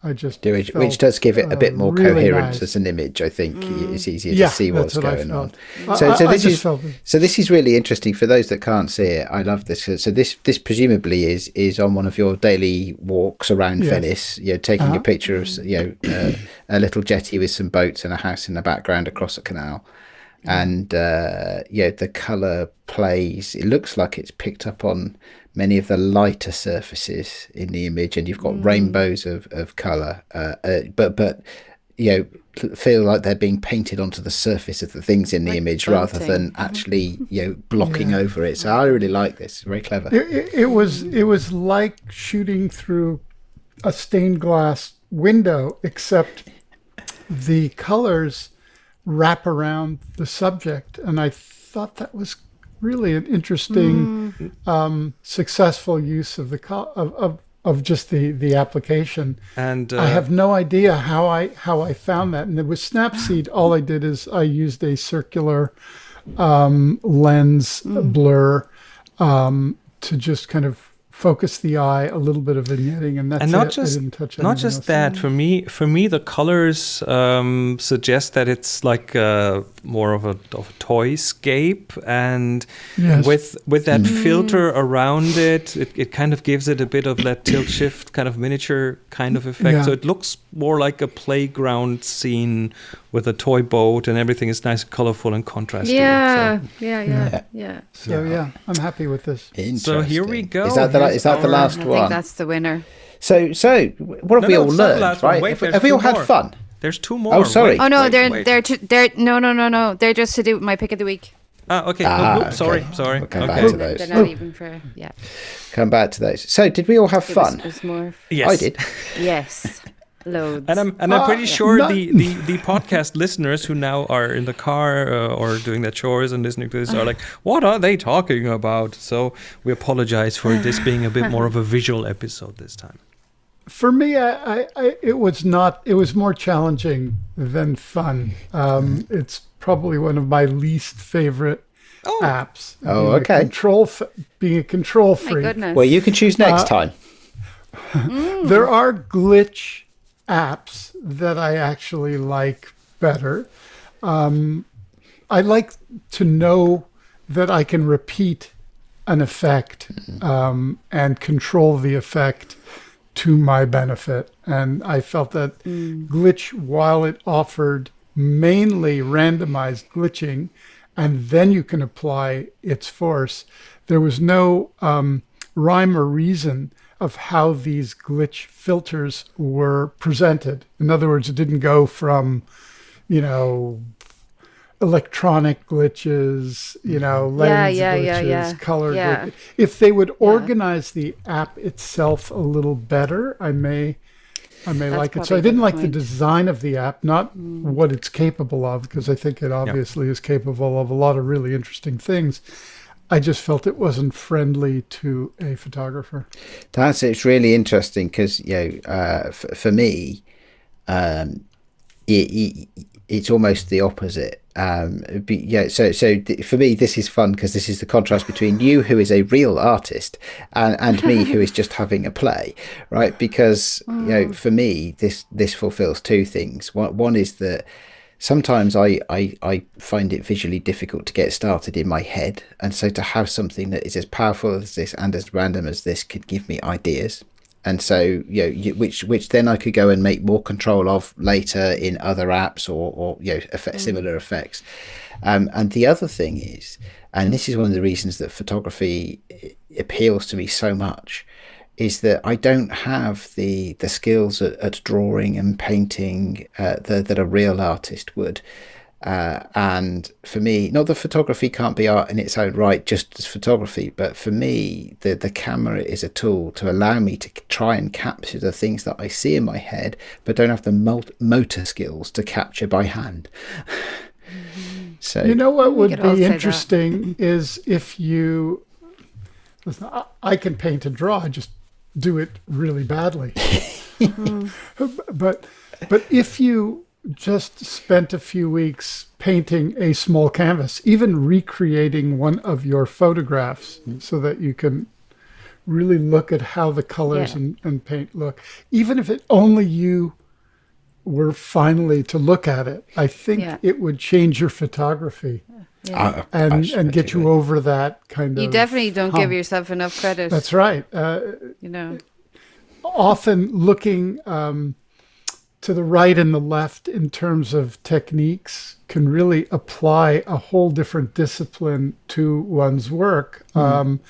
I just Do it, which does give it a bit uh, more really coherence nice. as an image. I think it's easier Yeah, to see what's what going on. So, I- so this is felt so this is really interesting for those that can't see it. I love this. So this this presumably is is on one of your daily walks around Yes. Venice. You're taking Uh-huh. a picture of you know uh, a little jetty with some boats and a house in the background across a canal. And uh, yeah, the color plays. It looks like it's picked up on many of the lighter surfaces in the image, and you've got rainbows of of color. Uh, uh, but but you know feel like they're being painted onto the surface of the things in the Like image rather than actually you know blocking over it. So I really like this. Very clever. It, it, it was it was like shooting through a stained glass window, except the colors wrap around the subject, and I thought that was really an interesting, um, successful use of the of, of of just the the application. And uh, I have no idea how I how I found that. And with Snapseed, all I did is I used a circular um, lens blur um, to just kind of focus the eye, a little bit of vignetting, and that's and not it. just not just that for me for me the colors um, suggest that it's like uh, more of a, of a toy scape and Yes. with with that filter around it, it it kind of gives it a bit of that tilt shift kind of miniature kind of effect Yeah. so it looks more like a playground scene with a toy boat and everything is nice colorful and contrasting. Yeah, so. yeah, yeah, yeah. So yeah, I'm happy with this. So here we go. Is that the, Here's is that the last I one? I think that's the winner. So so what have No, we no, all it's learned? last one. Right? Wait, have, have we all had more. fun? There's two more. Oh, sorry. Wait, Oh no, wait, they're wait. they're to, they're no no no no. They're just to do with my pick of the week. Ah, okay. Ah, Oh, oops, sorry, okay. sorry. We'll come back to those. They're not even for yeah. Come back to those. So did we all have It fun? it was more. Yes. I did. Yes, loads. And I'm and I'm Uh, pretty sure not- the, the, the podcast listeners who now are in the car uh, or doing their chores and listening to this are like, what are they talking about? So we apologize for this being a bit more of a visual episode this time. For me, I, I, I it was not. It was more challenging than fun. Um, it's probably one of my least favorite Oh. apps. Oh, Being a okay. Control f- being a control my freak. goodness. Well, you can choose next Uh, time. There are glitch apps that I actually like better. Um, I like to know that I can repeat an effect um, and control the effect to my benefit. And I felt that glitch, while it offered mainly randomized glitching, and then you can apply its force, there was no um, rhyme or reason of how these glitch filters were presented. In other words, it didn't go from, you know, electronic glitches, you know, lens Yeah, yeah, glitches, yeah, yeah. color Yeah. glitches. If they would organize the app itself a little better, I may I may That's like it. So I didn't good like the design of the app, not what it's capable of, because I think it obviously is capable of a lot of really interesting things. I just felt it wasn't friendly to a photographer. That's it's really interesting because you know uh, f- for me, um, it, it, it's almost the opposite. Um, be, yeah, so so th- for me, this is fun because this is the contrast between you, who is a real artist, and and me, who is just having a play, right? Because you know, for me, this this fulfills two things. One one is that sometimes I, I, I find it visually difficult to get started in my head. And so to have something that is as powerful as this and as random as this could give me ideas. And so, you know, you, which which then I could go and make more control of later in other apps or, or you know, effect, similar effects. Um, and the other thing is, and this is one of the reasons that photography appeals to me so much, is that I don't have the the skills at, at drawing and painting uh, that, that a real artist would. Uh, and for me, not that photography can't be art in its own right, just as photography, but for me, the, the camera is a tool to allow me to try and capture the things that I see in my head, but don't have the motor skills to capture by hand. so You know what would be interesting is if you listen. I, I can paint and draw. I just do it really badly. but but if you just spent a few weeks painting a small canvas, even recreating one of your photographs, mm-hmm. so that you can really look at how the colors Yeah. and, and paint look, even if it only you were finally to look at it, I think Yeah. it would change your photography I- I and suppose and get you would. over that kind of. You definitely don't give yourself enough credit. That's right. Uh, you know. often looking um, to the right and the left in terms of techniques can really apply a whole different discipline to one's work. Um,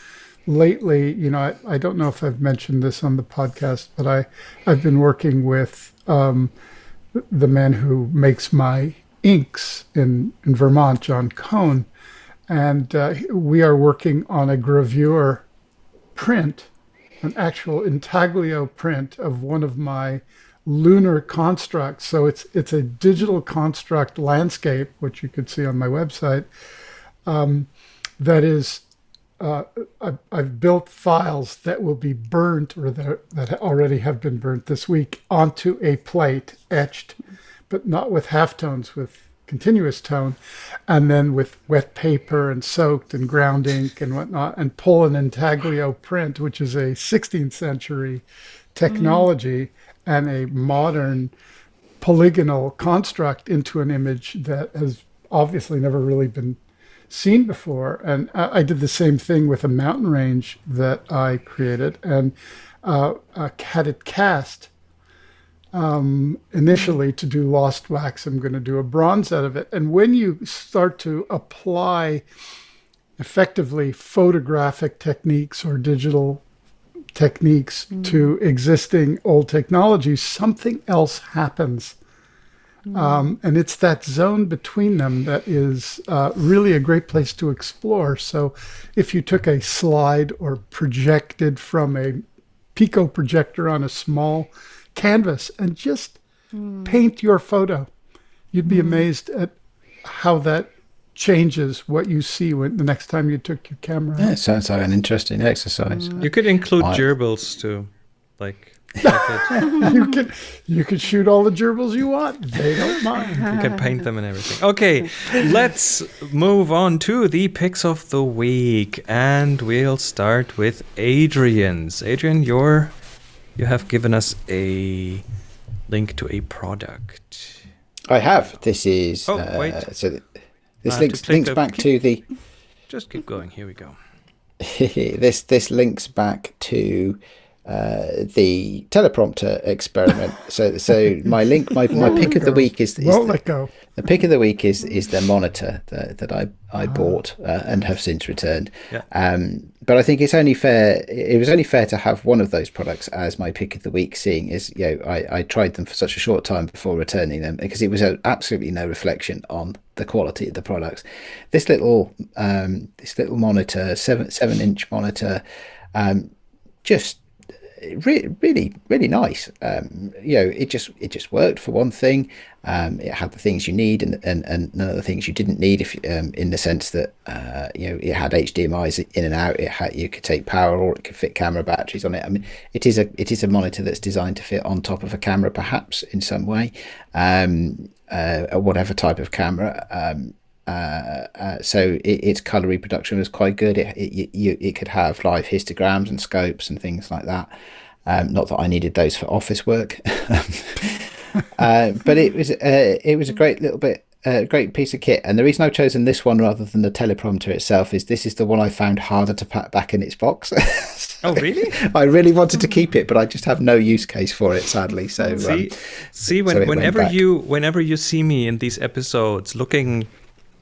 lately, you know, I, I don't know if I've mentioned this on the podcast, but I, I've been working with um, the man who makes my inks in, in Vermont, Jon Cone. And uh, we are working on a gravure print, an actual intaglio print of one of my lunar constructs. So it's it's a digital construct landscape, which you could see on my website. Um, that is, uh, I've, I've built files that will be burnt or that that already have been burnt this week onto a plate, etched, but not with halftones, with continuous tone, and then with wet paper and soaked and ground ink and whatnot, and pull an intaglio print, which is a 16th century technology and a modern polygonal construct into an image that has obviously never really been seen before. And I, I did the same thing with a mountain range that I created and uh, uh, had it cast um, initially to do lost wax. I'm going to do a bronze out of it. And when you start to apply effectively photographic techniques or digital techniques to existing old technologies, something else happens. Um, and it's that zone between them that is uh, really a great place to explore. So, if you took a slide or projected from a Pico projector on a small canvas and just hmm. paint your photo, you'd be hmm. amazed at how that changes what you see when the next time you took your camera. Yeah, it sounds like an interesting exercise. Hmm. You could include I- gerbils too, like. like you can you can shoot all the gerbils you want. They don't mind. You can paint them and everything. Okay, let's move on to the picks of the week, and we'll start with Adrian's. Adrian, you're you have given us a link to a product. I have. This is. Oh, uh, wait. So th- this have to links click links the- back to the. Just keep going. Here we go. this this links back to uh, the teleprompter experiment. So, so my link, my, my pick of the week is, is Won't the, let go. the pick of the week is is the monitor that, that I I bought uh, and have since returned. Yeah. Um, but I think it's only fair. It was only fair to have one of those products as my pick of the week, seeing as you know I, I tried them for such a short time before returning them because it was a, absolutely no reflection on the quality of the products. This little um, this little monitor, seven seven inch monitor, um, just re- really really nice. Um, you know it just it just worked for one thing. Um, it had the things you need and, and, and none of the things you didn't need if um, in the sense that uh, you know it had HDMI's in and out. It had you could take power or it could fit camera batteries on it. I mean it is a it is a monitor that's designed to fit on top of a camera perhaps in some way um, uh, whatever type of camera. Um, uh, uh, so it, its color reproduction was quite good. It, it you, it could have live histograms and scopes and things like that. Um, not that I needed those for office work, uh, but it was uh, it was a great little bit, a great piece of kit. And the reason I've chosen this one rather than the teleprompter itself is this is the one I found harder to pack back in its box. Oh, really? I really wanted to keep it, but I just have no use case for it, sadly. So um, See, see, when, so whenever you whenever you see me in these episodes, looking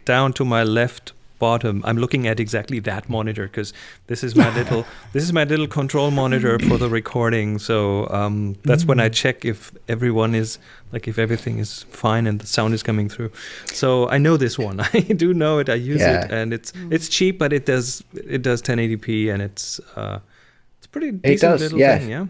down to my left bottom, I'm looking at exactly that monitor because this is my little this is my little control monitor for the recording. So um, that's when Mm. I check if everyone is like if everything is fine and the sound is coming through. So I know this one. I do know it. I use Yeah. it, and it's it's cheap, but it does it does 1080p, and it's uh, it's pretty decent does, little yeah. thing. Yeah.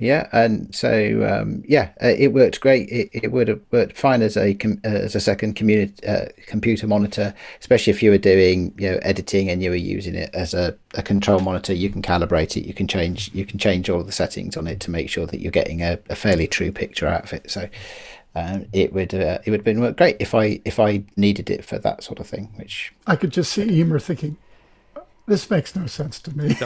Yeah, and so um, yeah, uh, it worked great. It, it would have worked fine as a com- as a second community uh, computer monitor, especially if you were doing you know editing and you were using it as a, a control monitor. You can calibrate it. You can change you can change all the settings on it to make sure that you're getting a, a fairly true picture out of it. So um, it would uh, it would have been great if I if I needed it for that sort of thing. Which I could just see Emer thinking, this makes no sense to me.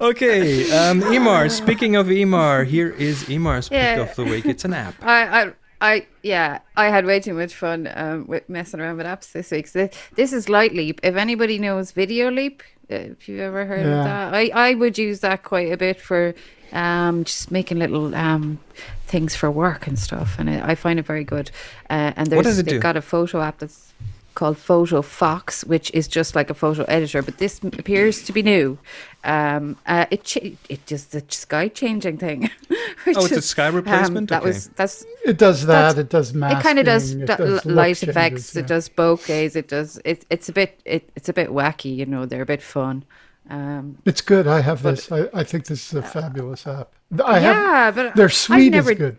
Okay, um, Emer. Speaking of Emer, here is Emer's pick of the week. It's an app. I, I, I, yeah, I had way too much fun um, with messing around with apps this week. So this is Light Leap. If anybody knows Video Leap, uh, if you've ever heard Yeah. of that, I, I would use that quite a bit for um, just making little um, things for work and stuff, and I, I find it very good. Uh, and there's, What does it they've do? got a photo app that's called Photo Fox, which is just like a photo editor, but this appears to be new. Um, uh, it cha- it just the sky changing thing. which Oh, it's a sky replacement? that Okay. was that's It does that. It does masking. it kind of does, it does l- look light changes, effects. yeah. It does bokehs. It does. It, it's a bit. It, it's a bit wacky. You know, they're a bit fun. Um, It's good. I have this. I, I think this is a fabulous app. I have. yeah, but Their I've suite never, is good.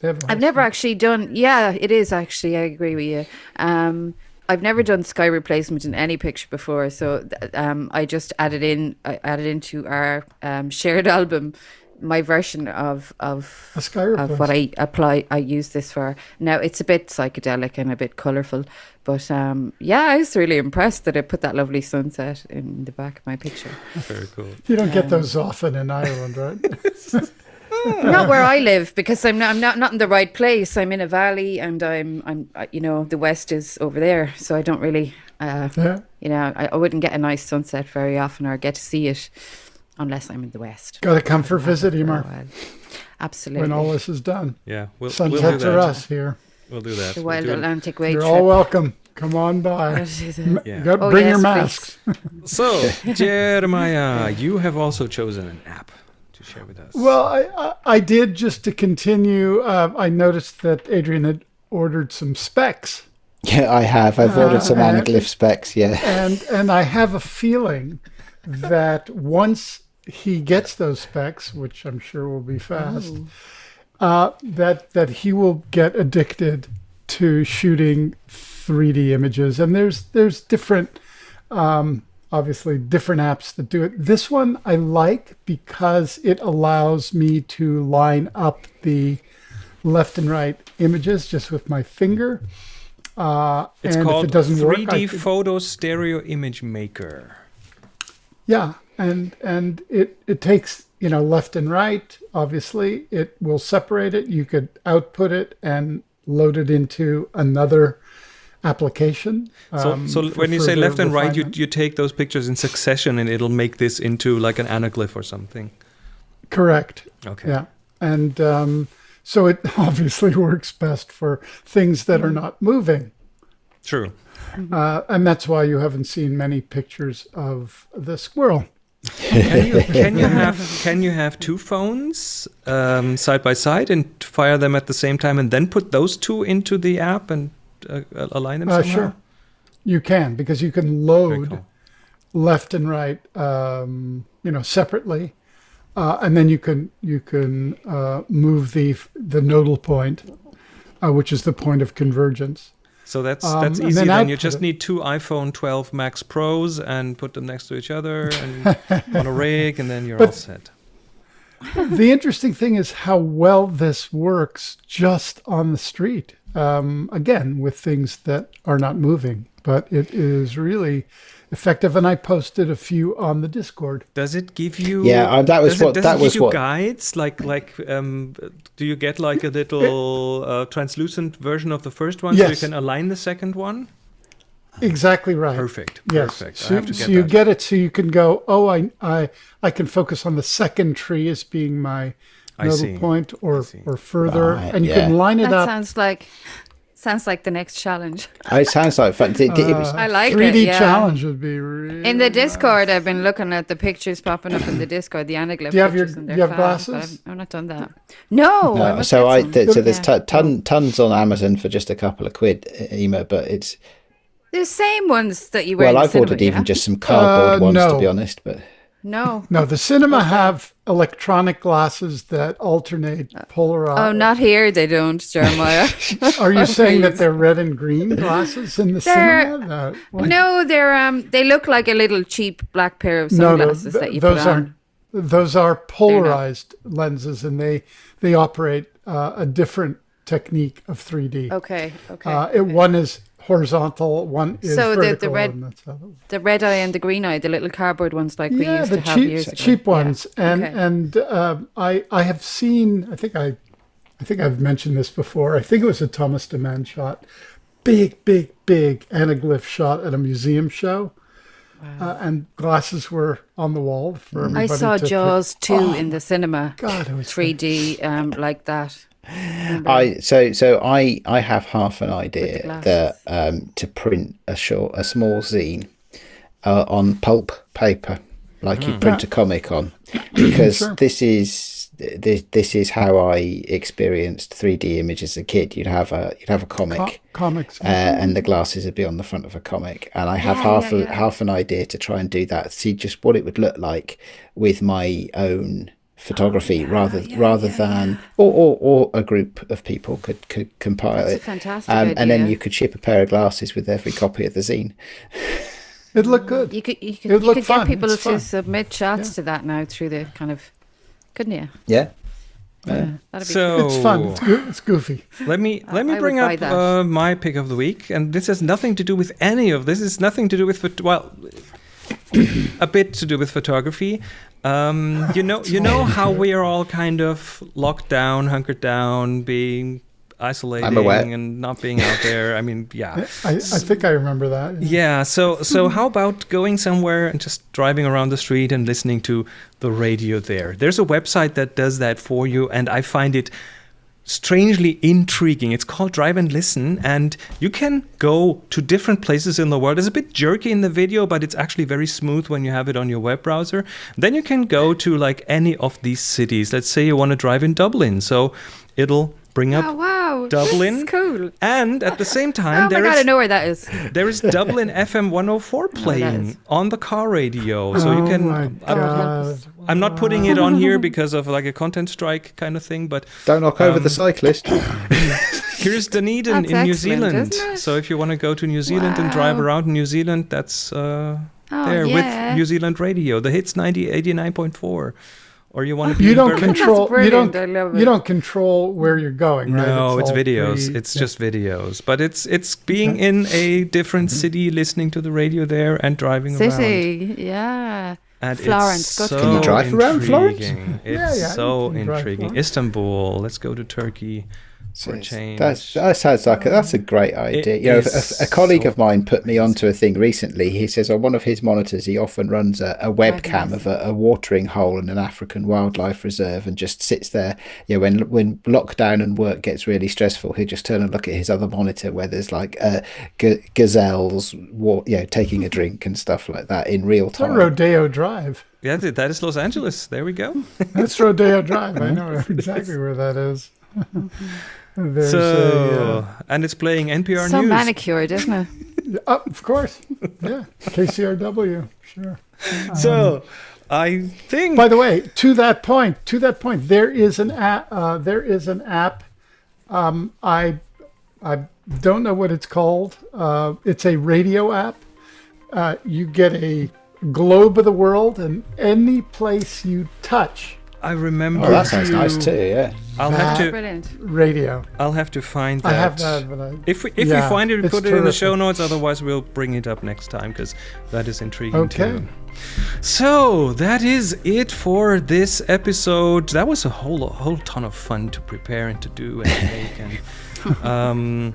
They have a I've never suite. actually done. Yeah, it is actually. I agree with you. Um, I've never done sky replacement in any picture before, so um, I just added in. I added into our um, shared album my version of of A sky of what I apply. I use this for now. It's a bit psychedelic and a bit colourful, but um, yeah, I was really impressed that it put that lovely sunset in the back of my picture. Very cool. You don't get those often in Ireland, right? not where I live because I'm not, I'm not not in the right place. I'm in a valley, and I'm I'm uh, you know the west is over there, so I don't really uh, yeah. you know I, I wouldn't get a nice sunset very often or get to see it unless I'm in the west. Got to come for a visit, For a Emer, while. Absolutely. when all this is done. Yeah, we'll, we'll do that. are us here. We'll do that. the we'll Atlantic Way. You're trip. all welcome. Come on by. Yeah. You got Oh, bring your yes, masks. So, Jeremiah, you have also chosen an app to share with us. Well, I, I, I did just to continue. Uh, I noticed that Adrian had ordered some specs, yeah, I have. I've ordered some Uh, anaglyph specs. Yeah. and and I have a feeling that once he gets those specs, which I'm sure will be fast, uh, that that he will get addicted to shooting 3D images. And there's there's different, um, obviously different apps that do it. This one I like because it allows me to line up the left and right images just with my finger. Uh, it's and called it doesn't 3D work, Photo Stereo Image Maker. Yeah, and and it it takes you know left and right. Obviously, it will separate it. You could output it and load it into another application. So, um, so for when you say left and right, you, you take those pictures in succession and it'll make this into like an anaglyph or something. correct. Okay. Yeah, and um, so it obviously works best for things that are not moving. True. Uh, and that's why you haven't seen many pictures of the squirrel. Can you, can you have can you have two phones um, side by side and fire them at the same time and then put those two into the app and uh, align them? Somehow? sure, you can because you can load cool. left and right, um, you know, separately, uh, and then you can you can uh, move the the nodal point, uh, which is the point of convergence. So that's Um, that's easy. then Then you just need two iPhone 12 Max Pros and put them next to each other and on a rig, and then you're all set. the interesting thing is how well this works just on the street. Um, again, with things that are not moving, but it is really effective. And I posted a few on the Discord. Does it give you? Yeah, uh, that was does it, what- does that it was give you what- guides like like um, do you get like a little uh, translucent version of the first one so you can align the second one? Exactly right. Perfect. Yes. Perfect. So, I have to so you that. get it so you can go, oh, I, I, I can focus on the second tree as being my I nodal see. point or, or further. Right, and you yeah. can line it That up. sounds like sounds like the next challenge. Oh, it sounds like fun. Did- did- it was- I like 3D it. Yeah. challenge would be really In the Discord, I've been looking at the pictures popping up in the Discord, the anaglyph Do you have your- do you have fab, glasses? I've, I've not done that. No. No, must so I th- so there's Yeah. t- ton, tons on Amazon for just a couple of quid, uh, Emer. But it's the same ones that you wear. well, I've ordered cinema, even just some cardboard Uh, ones to be honest. But no. No, the cinema have electronic glasses that alternate polarized. Oh, not here. They don't, Jeremiah. Are you saying that they're red and green glasses in the They're- cinema? No, no, they're um. They look like a little cheap black pair of no, no, sunglasses th- that you those put on. aren't. Those are polarized lenses, and they they operate uh, a different technique of 3D. Okay. Okay. Uh, it, one is horizontal, one is So the- the vertical. red- and that's how it- the red eye and the green eye, the little cardboard ones like we used the to have cheap years ago. cheap Yeah. ones, and Okay. and um, I I have seen. I think I I think I've mentioned this before. I think it was a Thomas Demand shot, big big big anaglyph shot at a museum show. Uh, and glasses were on the wall for everybody. I saw to pick- Jaws 2 Oh in the cinema. God, it was 3D um, like that. I so so I I have half an idea that um, to print a short a small zine uh, on pulp paper like you print a comic on because Sure. this is this, this is how I experienced 3D images as a kid. You'd have a you'd have a comic. co- comics. uh, and the glasses would be on the front of a comic. And I have Yeah, half yeah, a, yeah. half an idea to try and do that, see just what it would look like with my own photography, rather yeah, rather yeah, than or, or or a group of people could could compile That's a it. fantastic Um, and then you could ship a pair of glasses with every copy of the zine. It'd look good. You could you could, It would you look could fun, get people it's to fun. submit shots Yeah. to that now through the kind of, couldn't you? Yeah. Yeah, that'd So It's fun. It's, go- it's goofy. Let me let me I bring up uh, my pick of the week, and this has nothing to do with any of this. It's nothing to do with phot- well, a bit to do with photography. Um, you know, you know how we are all kind of locked down, hunkered down, being isolating and not being out there. I mean, yeah. I, I think I remember that. Yeah, so so how about going somewhere and just driving around the street and listening to the radio there? There's a website that does that for you and I find it strangely intriguing. It's called Drive and Listen and you can go to different places in the world. It's a bit jerky in the video, but it's actually very smooth when you have it on your web browser. Then you can go to like any of these cities. Let's say you want to drive in Dublin. So it'll bring up Oh wow, Dublin. That's cool. and at the same time Oh my there god, is I know where that is. there is Dublin FM 104 playing is. on the car radio, so oh you can. my I'm, God. I'm not putting it on here because of like a content strike kind of thing, but Don't knock over Um, the cyclist. here's Dunedin That's in New Zealand. So if you want to go to New Zealand and drive around New Zealand, that's uh, Oh, there yeah. with New Zealand radio. The hits 90 89.4. Or you want to be You don't control. You don't. You don't control where you're going, right? No, it's, all videos. pre- it's yeah. just videos. But it's it's being in a different Mm-hmm. city, listening to the radio there, and driving around. City, yeah. And Florence, it's go to so Can you drive around Florence? It's Yeah, yeah, so you can drive intriguing. Istanbul. Let's go to Turkey. For a change. That's, that sounds like a, that's a great idea. you know, a, a colleague so of mine put me onto a thing recently. He says on one of his monitors, he often runs a, a webcam of a, a watering hole in an African wildlife reserve and just sits there. You know, when when lockdown and work gets really stressful, he'll just turn and look at his other monitor where there's like uh, g- gazelles, wa- you know, taking a drink and stuff like that in real It's on time. Rodeo Drive. Yeah, that is Los Angeles. There we go. That's Rodeo Drive. I know exactly where that is. There's so, a, uh, and it's playing NPR so News. manicured, isn't it? oh, of course. Yeah. KCRW. Sure. so, I think. By the way, to that point, to that point, there is an app. Uh, there is an app. Um, I, I don't know what it's called. Uh, it's a radio app. Uh, you get a globe of the world, and any place you touch, I remember. Oh, that sounds to- nice too. Yeah. I'll have to. Brilliant. radio. I'll have to find that. I have that, but I, If we if Yeah, we find it, we it's put it in the show notes. Otherwise, we'll bring it up next time because that is intriguing Okay. too. So that is it for this episode. That was a whole a whole ton of fun to prepare and to do and make and um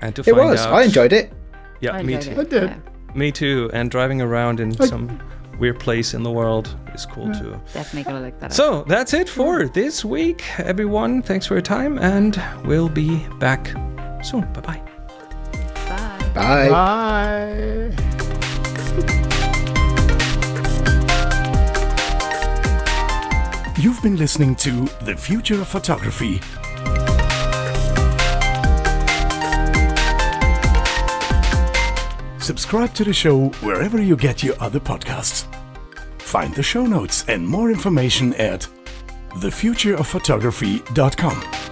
and to It find was. out. I enjoyed it. Yeah, I me too. it, I did. yeah. Me too. And driving around in some weird place in the world is cool mm. too. Definitely gonna look that up. So that's it for mm. this week, everyone. Thanks for your time, and we'll be back soon. Bye bye. Bye. Bye. Bye. You've been listening to The Future of Photography. Subscribe to the show wherever you get your other podcasts. Find the show notes and more information at thefutureofphotography.com.